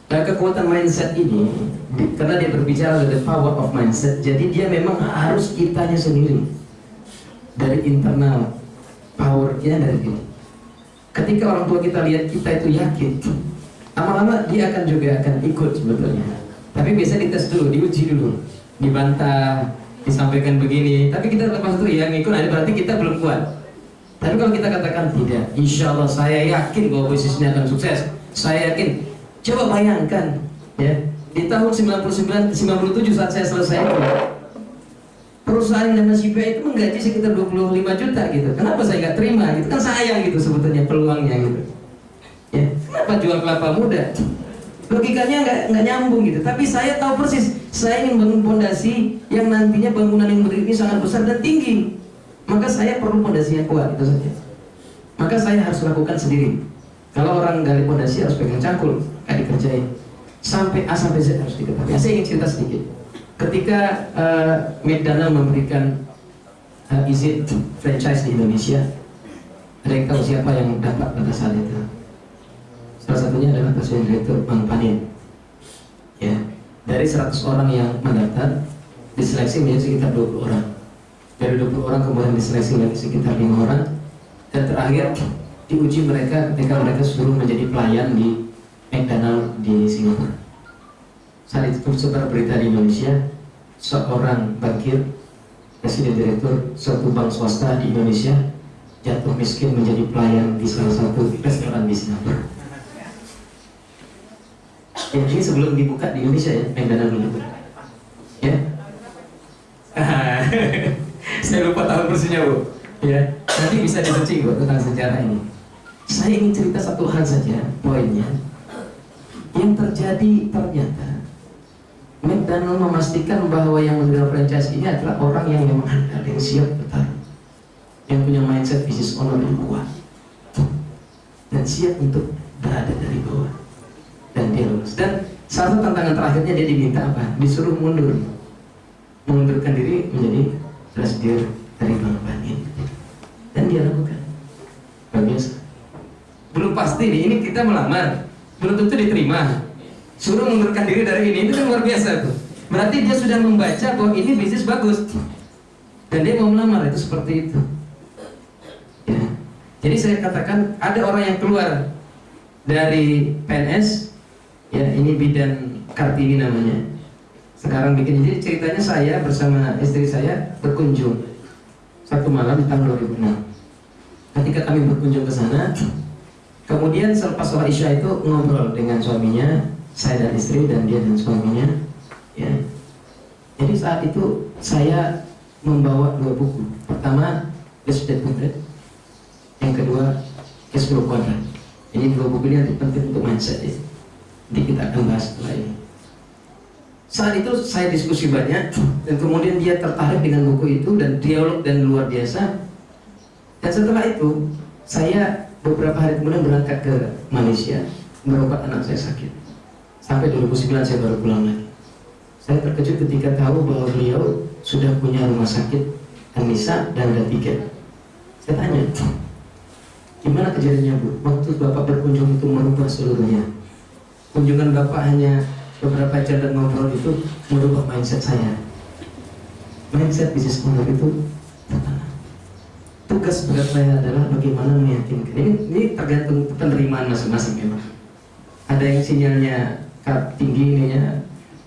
[SPEAKER 1] Nah, kekuatan mindset ini, karena dia berbicara the power of mindset, jadi dia memang harus kitanya sendiri dari internal powernya dari diri. Ketika orang tua kita lihat kita itu yakin, lama-lama dia akan juga akan ikut sebetulnya. Tapi biasa dites dulu, diuji dulu, dibantah, disampaikan begini. Tapi kita lepas itu ya ngikut, nah, berarti kita belum kuat. Tapi kalau kita katakan tidak, insya Allah saya yakin bahwa bisnisnya akan sukses. Saya yakin. Coba bayangkan, ya di tahun 99, 97 saat saya selesai itu, perusahaan CPA itu menggaji sekitar 25 juta gitu. Kenapa saya nggak terima? Gitu kan sayang gitu sebetulnya peluangnya gitu. Ya, kenapa jual kelapa muda? Logikanya nggak nggak nyambung gitu. Tapi saya tahu persis, saya ingin bangun fondasi yang nantinya bangunan yang berdiri ini sangat besar dan tinggi. Maka saya perlu fondasi yang kuat itu saja. Maka saya harus lakukan sendiri. Kalau orang gali fondasi harus pegang cangkul, kayak dikerjain. Sampai A sampai Z harus diketahui. Saya ingin cerita sedikit. Ketika uh, McDonald memberikan uh, izin franchise di Indonesia, tahu siapa yang dapat pada saat itu? Salah satunya adalah Presiden Direktur Bang Panin. Ya, dari 100 orang yang mendaftar, diseleksi menjadi sekitar 20 orang. Dari 20 orang kemudian diseleksi menjadi sekitar 5 orang, dan terakhir diuji mereka ketika mereka suruh menjadi pelayan di McDonald di Singapura. Saat itu sebar berita di Indonesia, seorang bankir, presiden direktur suatu bank swasta di Indonesia jatuh miskin menjadi pelayan di salah satu restoran di Singapura. Ya, ini sebelum dibuka di Indonesia ya, McDonald dulu. Ya. Saya lupa tahun persisnya bu. Ya, nanti bisa disearching bu tentang sejarah ini. Saya ingin cerita satu hal saja, poinnya. Yang terjadi ternyata McDonald memastikan bahwa yang menerima franchise ini adalah orang yang memang handal, yang siap bertarung, yang punya mindset bisnis owner yang kuat, dan siap untuk berada dari bawah dan dia lulus. Dan satu tantangan terakhirnya dia diminta apa? Disuruh mundur, mengundurkan diri menjadi presidir dari Bank Panin, dan dia lakukan. Biasa. Belum pasti nih, ini kita melamar, belum tentu diterima suruh mengundurkan diri dari ini itu kan luar biasa tuh berarti dia sudah membaca bahwa ini bisnis bagus dan dia mau melamar itu seperti itu ya. jadi saya katakan ada orang yang keluar dari PNS ya ini bidan Kartini namanya. Sekarang bikin. Jadi ceritanya saya bersama istri saya berkunjung satu malam di tahun 2006 ketika kami berkunjung ke sana kemudian selepas sholat isya itu ngobrol dengan suaminya saya dan istri dan dia dan suaminya ya. Jadi saat itu saya membawa dua buku. Pertama Dead Quadrant yang kedua Cash Quadrant. Ini dua buku ini penting untuk mindset ya nanti kita akan bahas setelah ini saat itu saya diskusi banyak dan kemudian dia tertarik dengan buku itu dan dialog dan luar biasa dan setelah itu saya beberapa hari kemudian berangkat ke Malaysia berobat anak saya sakit sampai 2009 saya baru pulang lagi. Saya terkejut ketika tahu bahwa beliau sudah punya rumah sakit Anissa dan ada tiket. Saya tanya, gimana kejadiannya bu? Waktu bapak berkunjung itu merubah seluruhnya. Kunjungan bapak hanya beberapa jam dan ngobrol itu merubah mindset saya. Mindset bisnis owner itu pertama. Tugas berat saya adalah bagaimana meyakinkan. Ini, ini tergantung penerimaan masing-masing memang. Ada yang sinyalnya tinggi ininya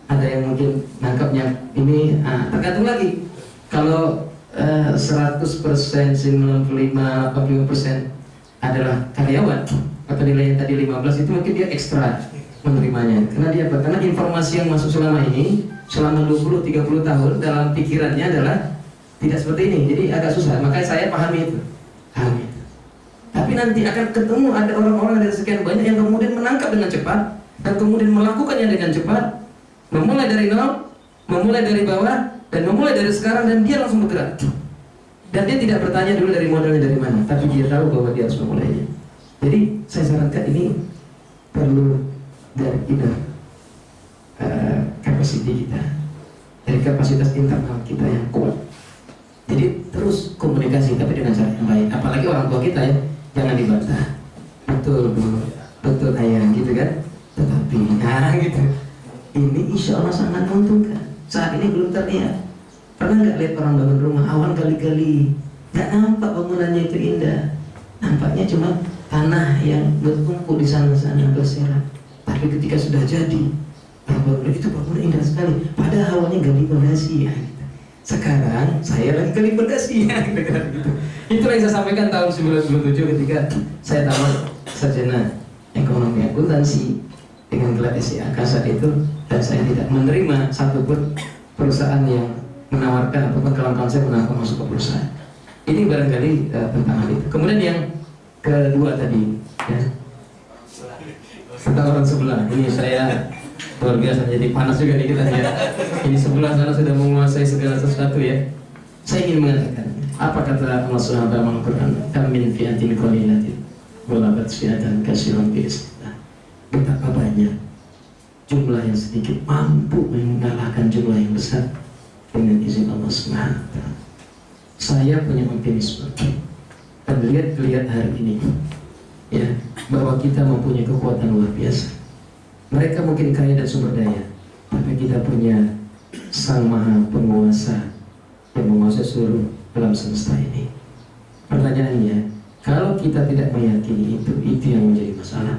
[SPEAKER 1] ada yang mungkin nangkapnya ini ah, tergantung lagi kalau eh, 100% 95 85% adalah karyawan atau nilainya tadi 15 itu mungkin dia ekstra menerimanya. Karena dia apa? Karena informasi yang masuk selama ini selama 20-30 tahun dalam pikirannya adalah tidak seperti ini. Jadi agak susah. Makanya saya pahami itu. Pahami itu. Tapi nanti akan ketemu ada orang-orang dari sekian banyak yang kemudian menangkap dengan cepat dan kemudian melakukannya dengan cepat, memulai dari nol, memulai dari bawah dan memulai dari sekarang dan dia langsung bergerak. Dan dia tidak bertanya dulu dari modalnya dari mana, tapi dia tahu bahwa dia harus memulainya. Jadi saya sarankan ini perlu dari inner uh, capacity kita, dari kapasitas internal kita yang kuat. Jadi terus komunikasi tapi dengan cara yang baik. Apalagi orang tua kita ya, jangan dibantah. Betul bu, betul ayah gitu kan. Tetapi nah gitu. Ini insya Allah sangat menguntungkan. Saat ini belum terlihat. Pernah nggak lihat orang bangun rumah awal kali-kali nggak nampak bangunannya itu indah. Nampaknya cuma tanah yang berkumpul di sana-sana berserak. Tapi ketika sudah jadi, bangunan itu bangunan indah sekali. Padahal awalnya nggak dipondasi ya. Sekarang saya lagi pondasi ya. Itu yang saya sampaikan tahun 1997 ketika saya tamat sarjana ekonomi akuntansi dengan gelar SIA saat itu dan saya tidak menerima satupun perusahaan yang menawarkan ataupun kawan-kawan saya menawarkan masuk ke perusahaan. Ini barangkali uh, tentang hal itu. Kemudian yang kedua tadi, ya, orang sebelah. Ini saya luar biasa jadi panas juga nih kita ya. Ini sebelah sana sudah menguasai segala sesuatu ya. Saya ingin mengatakan apa kata Allah Subhanahu wa taala Al-Qur'an? Kam min fi'atin qalilatin walabat fi'atan katsiran bi Betapa banyak jumlah yang sedikit mampu mengalahkan jumlah yang besar dengan izin Allah Subhanahu. Saya punya optimisme dan lihat-lihat hari ini ya bahwa kita mempunyai kekuatan luar biasa. Mereka mungkin kaya dan sumber daya, tapi kita punya Sang Maha Penguasa yang menguasai seluruh alam semesta ini. Pertanyaannya, kalau kita tidak meyakini itu, itu yang menjadi masalah.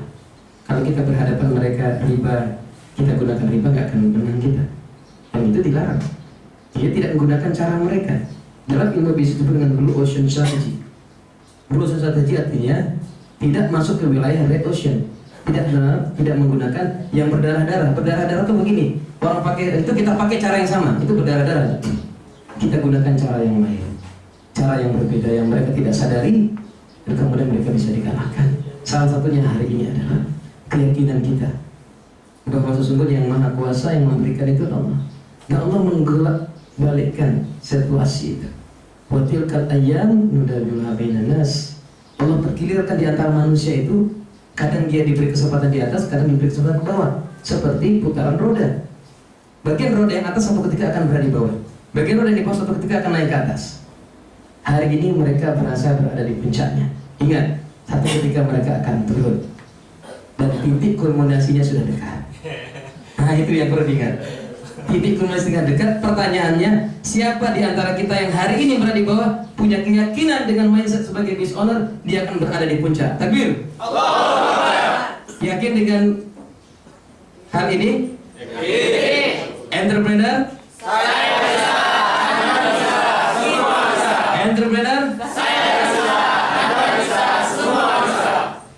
[SPEAKER 1] Kalau kita berhadapan mereka riba, kita gunakan riba nggak akan menang kita. Dan itu dilarang. Dia tidak menggunakan cara mereka. Dalam ilmu bisnis itu dengan blue ocean strategy. Blue ocean strategy artinya tidak masuk ke wilayah red ocean. Tidak tidak menggunakan yang berdarah-darah. Berdarah-darah itu begini. Orang pakai itu kita pakai cara yang sama. Itu berdarah-darah. Kita gunakan cara yang lain. Cara yang berbeda yang mereka tidak sadari dan kemudian mereka bisa dikalahkan. Salah satunya hari ini adalah keyakinan kita bahwa sesungguhnya yang maha kuasa yang memberikan itu Allah. Dan Allah menggelak balikkan situasi itu. Watilkal ayam nudawiluha bainan nas. Allah pergilirkan di antara manusia itu kadang dia diberi kesempatan di atas, kadang diberi kesempatan ke bawah. Seperti putaran roda. Bagian roda yang atas satu ketika akan berada di bawah. Bagian roda yang di bawah satu ketika akan naik ke atas. Hari ini mereka merasa berada di puncaknya. Ingat, satu ketika mereka akan turun. Dan titik kulminasinya sudah dekat. Nah itu yang perlu diingat titik kulminasinya dekat. Pertanyaannya siapa di antara kita yang hari ini berada di bawah punya keyakinan dengan mindset sebagai business owner dia akan berada di puncak. Takbir. Yakin dengan hal ini? Entrepreneur? Entrepreneur?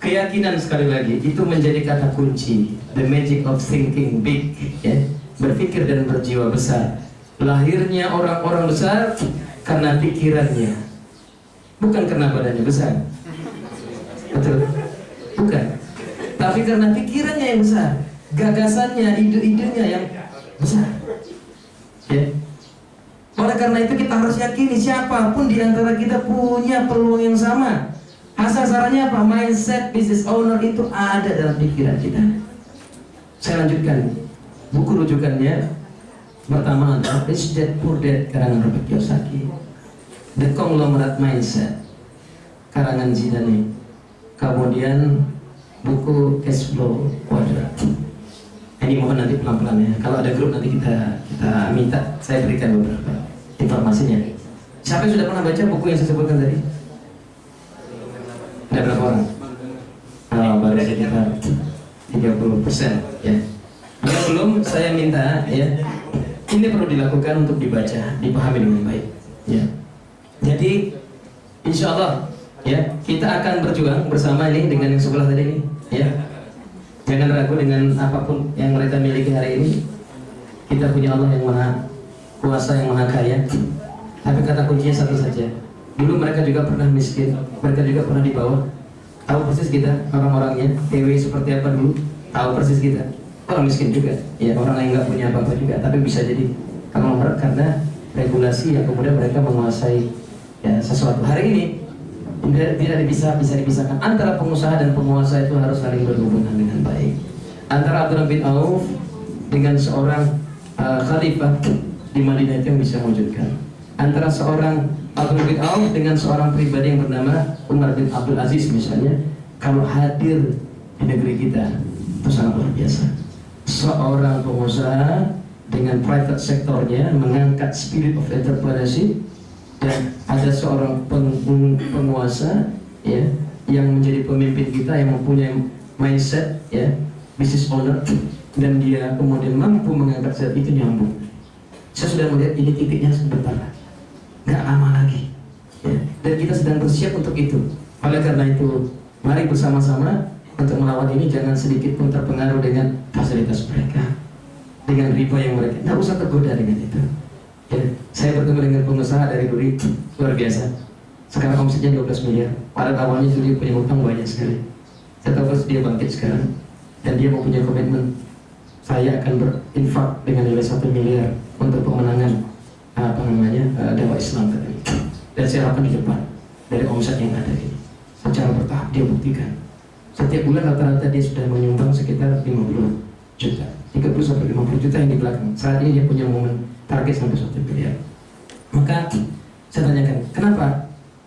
[SPEAKER 1] Keyakinan sekali lagi itu menjadi kata kunci. The magic of thinking big ya berpikir dan berjiwa besar. Lahirnya orang-orang besar karena pikirannya. Bukan karena badannya besar. Betul? Bukan. Tapi karena pikirannya yang besar. Gagasannya ide-idenya yang besar. Ya. Oleh karena itu kita harus yakini siapa pun di antara kita punya peluang yang sama. Asal sarannya apa? Mindset business owner itu ada dalam pikiran kita. Saya lanjutkan buku rujukannya pertama adalah Rich Dad Poor Dad karangan Robert Kiyosaki. The Conglomerate Mindset karangan Zidane. Kemudian buku Cash Flow Quadrant. Ini mohon nanti pelan-pelan ya kalau ada grup nanti kita kita minta saya berikan beberapa informasinya. Siapa yang sudah pernah baca buku yang saya sebutkan tadi? Ada berapa orang? Oh, baru sekitar 30 persen ya. Yang belum saya minta ya, ini perlu dilakukan untuk dibaca, dipahami dengan baik. Ya. Jadi insya Allah ya kita akan berjuang bersama ini dengan yang sebelah tadi ini ya. Jangan ragu dengan apa pun yang mereka miliki hari ini. Kita punya Allah yang maha kuasa yang maha kaya. Tapi kata kuncinya satu saja. Dulu mereka juga pernah miskin, mereka juga pernah di bawah. Tahu persis kita orang-orangnya, TW seperti apa dulu. Tahu persis kita. Orang miskin juga, ya orang yang nggak punya apa-apa juga. Tapi bisa jadi konglomerat karena regulasi yang kemudian mereka menguasai ya sesuatu. Hari ini tidak tidak bisa bisa dipisahkan antara pengusaha dan penguasa itu harus saling berhubungan dengan baik. Antara Abdullah bin Auf dengan seorang uh, khalifah di Madinah itu yang bisa mewujudkan. Antara seorang Abdul bin Auf dengan seorang pribadi yang bernama Umar bin Abdul Aziz misalnya, kalau hadir di negeri kita itu sangat luar biasa. Seorang pengusaha dengan private sektornya mengangkat spirit of entrepreneurship dan ada seorang peng- penguasa ya yang menjadi pemimpin kita yang mempunyai mindset ya business owner dan dia kemudian mampu mengangkat zat itu nyambung. Saya sudah melihat ini titiknya sebentar. Nggak lama lagi ya. dan kita sedang bersiap untuk itu. Oleh karena itu mari bersama-sama untuk melawan ini jangan sedikit pun terpengaruh dengan fasilitas mereka dengan riba yang mereka nggak usah tergoda dengan itu. Ya, saya bertemu dengan pengusaha dari Duri luar biasa. Sekarang omsetnya 12 miliar. Pada awalnya dia punya utang banyak sekali. Saya tahu dia bangkit sekarang dan dia mau punya komitmen. Saya akan berinfak dengan nilai satu miliar untuk pemenangan apa namanya uh, Islam katanya dan saya harapkan di depan dari omset yang ada ini. Secara bertahap dia buktikan setiap bulan rata-rata dia sudah menyumbang sekitar 50 juta. 30 sampai 50 juta yang di belakang. Saat ini dia punya momen target sampai 1 miliar. Maka saya tanyakan kenapa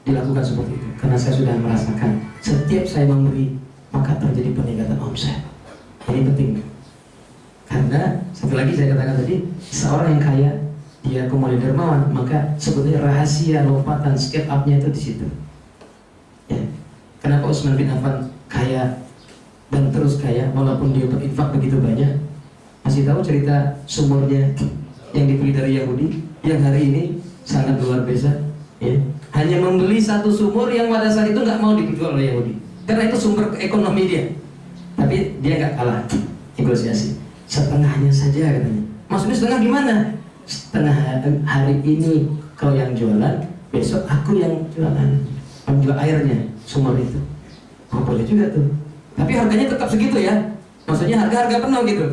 [SPEAKER 1] dilakukan seperti itu? Karena saya sudah merasakan setiap saya memberi maka terjadi peningkatan omset. Ini penting. Karena satu lagi saya katakan tadi seorang yang kaya dia kemudian dermawan maka sebetulnya rahasia lompatan skate up-nya itu di situ. Ya. Kenapa Utsman bin Affan kaya dan terus kaya walaupun dia berinfak begitu banyak masih tahu cerita sumurnya yang dibeli dari Yahudi yang hari ini sangat luar biasa ya. Hanya membeli satu sumur yang pada saat itu nggak mau dijual oleh Yahudi. Karena itu sumber ekonomi dia. Tapi dia nggak kalah negosiasi. Setengahnya saja katanya. Maksudnya setengah gimana? Setengah hari ini kau yang jualan besok aku yang jualan. Menjual airnya sumur itu oh boleh juga tuh. Tapi harganya tetap segitu ya? Maksudnya harga-harga penuh gitu?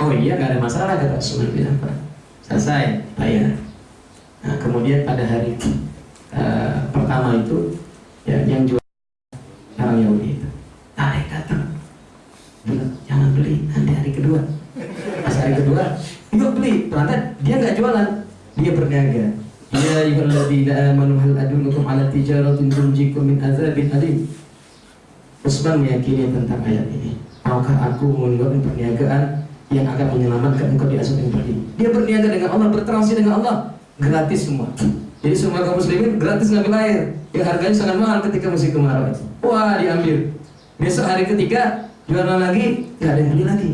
[SPEAKER 1] Oh iya nggak ada masalah kata Usman bin Affan selesai bayar. Nah kemudian pada hari uh, pertama itu ya yang jual orang Yahudi itu tarik datang. Bilang jangan beli nanti hari kedua. Pas hari kedua yuk beli. Ternyata dia nggak jualan dia berniaga. Ya ayyuhalladzina amanu hal adullukum ala tijaratin tunjikum min adzabin alim Usman meyakini tentang ayat ini. Maukah aku mengeluarkan perniagaan yang akan menyelamatkan engkau di asal yang dia berniaga dengan Allah bertransaksi dengan Allah. Gratis semua. Jadi semua kaum muslimin gratis ngambil air. Yang harganya sangat mahal ketika musim kemarau wah diambil. Besok hari ketiga jualan lagi nggak ada yang beli lagi.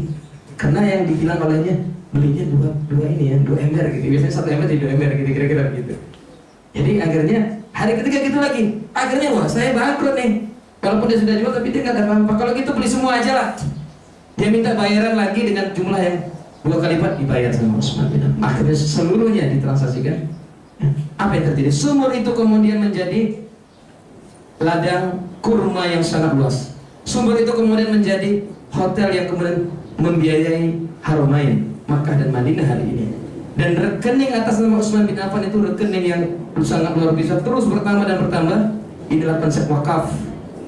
[SPEAKER 1] Karena yang dibilang olehnya belinya dua dua ini ya dua ember gitu. Biasanya satu ember jadi dua ember gitu kira-kira gitu jadi akhirnya hari ketiga gitu lagi. Akhirnya wah saya bangkrut nih walaupun dia sudah jual tapi dia nggak ada apa-apa. Kalau gitu beli semua aja lah. Dia minta bayaran lagi dengan jumlah yang dua kali lipat dibayar sama Usman bin Affan akhirnya seluruhnya ditransaksikan. Apa yang terjadi? Sumur itu kemudian menjadi ladang kurma yang sangat luas. Sumur itu kemudian menjadi hotel yang kemudian membiayai Haromain Makkah dan Madinah hari ini. Dan rekening atas nama Utsman bin Affan itu rekening yang sangat luar biasa. Terus bertambah dan bertambah. Inilah konsep wakaf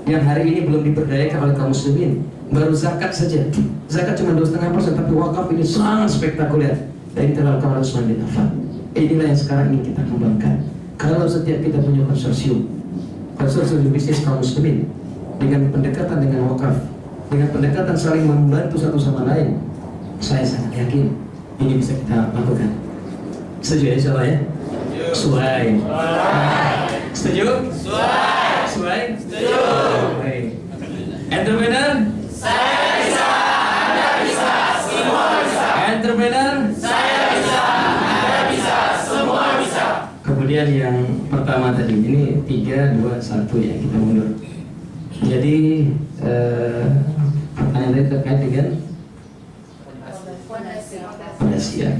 [SPEAKER 1] yang hari ini belum diberdayakan oleh kaum muslimin. Baru zakat saja. Zakat cuma dua setengah persen tapi wakaf ini sangat spektakuler. Dari terlalu kaum Utsman bin Affan inilah yang sekarang ingin kita kembangkan. Kalau setiap kita punya konsorsium konsorsium bisnis kaum muslimin dengan pendekatan dengan wakaf dengan pendekatan saling membantu satu sama lain saya sangat yakin ini bisa kita lakukan. Setuju ya insya Allah ya? Suai setuju. Suai setuju entrepreneur saya bisa anda bisa semua bisa entrepreneur saya bisa anda bisa semua bisa kemudian yang pertama tadi ini tiga dua satu ya kita mundur jadi eh, pertanyaan tadi terkait dengan pondasi ya.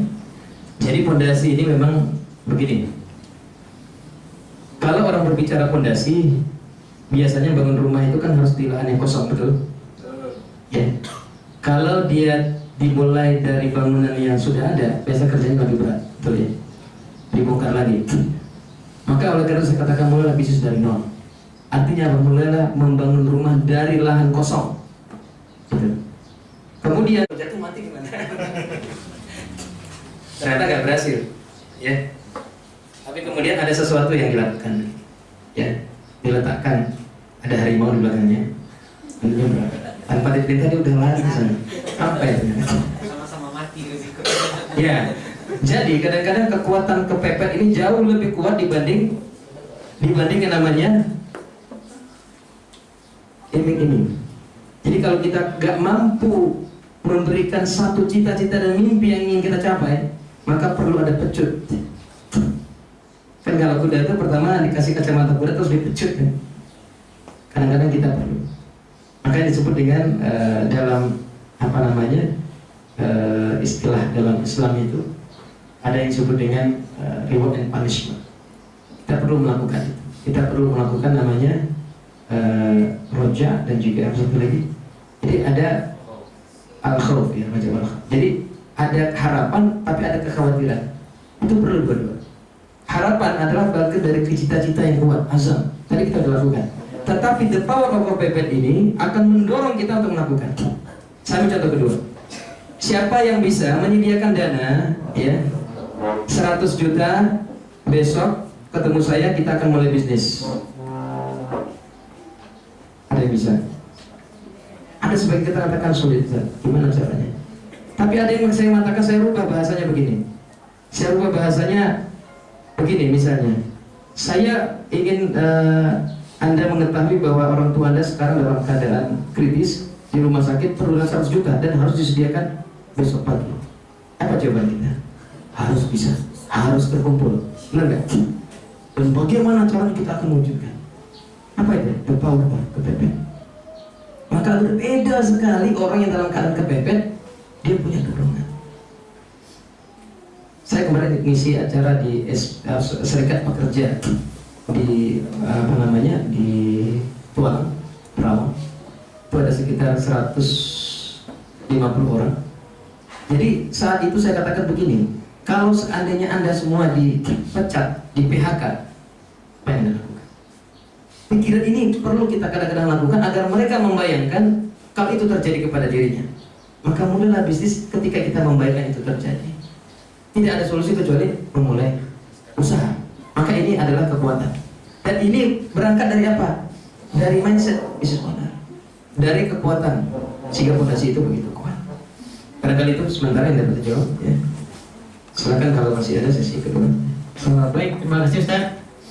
[SPEAKER 1] Jadi pondasi ini memang begini. Kalau orang berbicara pondasi, biasanya bangun rumah itu kan harus di lahan yang kosong betul. Ya. Kalau dia dimulai dari bangunan yang sudah ada, biasa kerjanya lebih berat, betul ya. Dibongkar lagi. Maka oleh karena saya katakan mulailah bisnis dari nol. Artinya apa? Mulailah membangun rumah dari lahan kosong. Gitu. Kemudian jatuh mati gimana? Ternyata nggak berhasil, ya. Tapi kemudian ada sesuatu yang dilakukan, ya. Diletakkan ada harimau di belakangnya. Tentunya berapa? Tanpa diperintah dia udah lari ke sana. Apa ya?
[SPEAKER 5] sama-sama mati.
[SPEAKER 1] Ya. Jadi kadang-kadang kekuatan kepepet ini jauh lebih kuat dibanding dibanding yang namanya iming-iming. Jadi kalau kita gak mampu memberikan satu cita-cita dan mimpi yang ingin kita capai, maka perlu ada pecut. Kan kalau kuda itu pertama dikasih kacamata kuda terus dipecut kan. Kadang-kadang kita perlu. Makanya disebut dengan eh, dalam apa namanya eh, istilah dalam Islam itu ada yang disebut dengan eh, reward and punishment. Kita perlu melakukan itu. Kita perlu melakukan namanya eh, roja dan juga satu lagi. Jadi ada al khawf ya al Jadi ada harapan tapi ada kekhawatiran. Itu perlu dua-dua. Harapan adalah bagian dari cita-cita yang kuat, azam. Tadi kita sudah lakukan. Tetapi the power of kepepet ini akan mendorong kita untuk melakukan. Saya contoh kedua. Siapa yang bisa menyediakan dana, ya, 100 juta besok ketemu saya kita akan mulai bisnis. Ada yang bisa? Ada sebagian kita katakan sulit, gimana caranya? Tapi ada yang saya mengatakan saya rubah bahasanya begini. Saya rubah bahasanya begini misalnya. Saya ingin eh, Anda mengetahui bahwa orang tua Anda sekarang dalam keadaan kritis di rumah sakit perlu 100 juta dan harus disediakan besok pagi. Apa jawaban kita? Harus bisa, harus terkumpul. Benar nggak? Dan bagaimana caranya kita akan mewujudkan? Apa itu? The power of kepepet. Maka berbeda sekali orang yang dalam keadaan kepepet, dia punya dorongan. Saya kemarin ngisi acara di eh, Serikat Pekerja di apa namanya di Tuang, Perawang. Itu ada sekitar 150 orang. Jadi saat itu saya katakan begini, kalau seandainya anda semua dipecat, di PHK, apa yang anda? Pikiran ini perlu kita kadang-kadang lakukan agar mereka membayangkan kalau itu terjadi kepada dirinya. Maka mulailah bisnis ketika kita membayangkan itu terjadi. Tidak ada solusi kecuali memulai usaha. Maka ini adalah kekuatan. Dan ini berangkat dari apa? Dari mindset bisnis owner. Dari kekuatan. Sehingga fondasi itu begitu kuat. Barangkali itu sementara yang dapat dijawab. Ya. Silakan kalau masih ada sesi kedua.
[SPEAKER 5] Eh, baik, terima kasih Ustaz.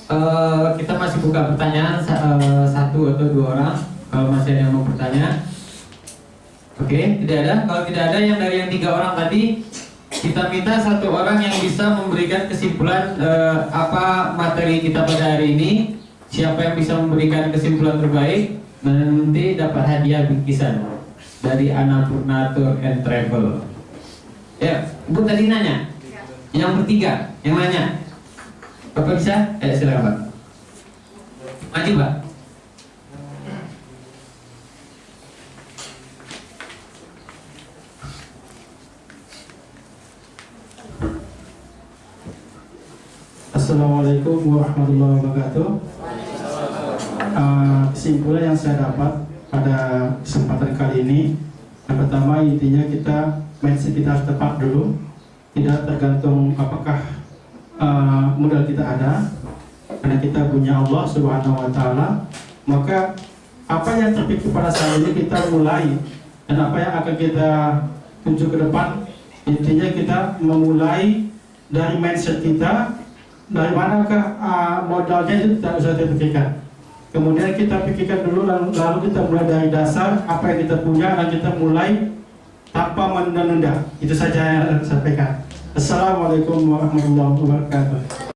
[SPEAKER 5] Eh, kita masih buka pertanyaan eh, satu atau dua orang. Kalau masih ada yang mau bertanya. Oke, tidak ada. Kalau tidak ada yang dari yang tiga orang tadi, kita minta satu orang yang bisa memberikan kesimpulan eh, apa materi kita pada hari ini. Siapa yang bisa memberikan kesimpulan terbaik nanti dapat hadiah bingkisan dari Annapurna Tour and Travel. Ya, Bu tadi nanya. Yang bertiga, yang nanya. Bapak bisa? Eh, silakan Pak. Maju Pak.
[SPEAKER 7] Assalamualaikum warahmatullahi wabarakatuh. Uh, kesimpulan yang saya dapat pada kesempatan kali ini, yang pertama intinya kita mindset kita harus tepat dulu, tidak tergantung apakah uh, modal kita ada, karena kita punya Allah Subhanahu Wa Taala, maka apa yang terpikir pada saat ini kita mulai. Dan apa yang akan kita tuju ke depan, intinya kita memulai dari mindset kita dari manakah uh, modalnya itu tidak usah dipikirkan. Kemudian kita pikirkan dulu lalu, lalu kita mulai dari dasar apa yang kita punya dan kita mulai tanpa menunda-nunda. Itu saja yang saya sampaikan. Assalamualaikum warahmatullahi wabarakatuh.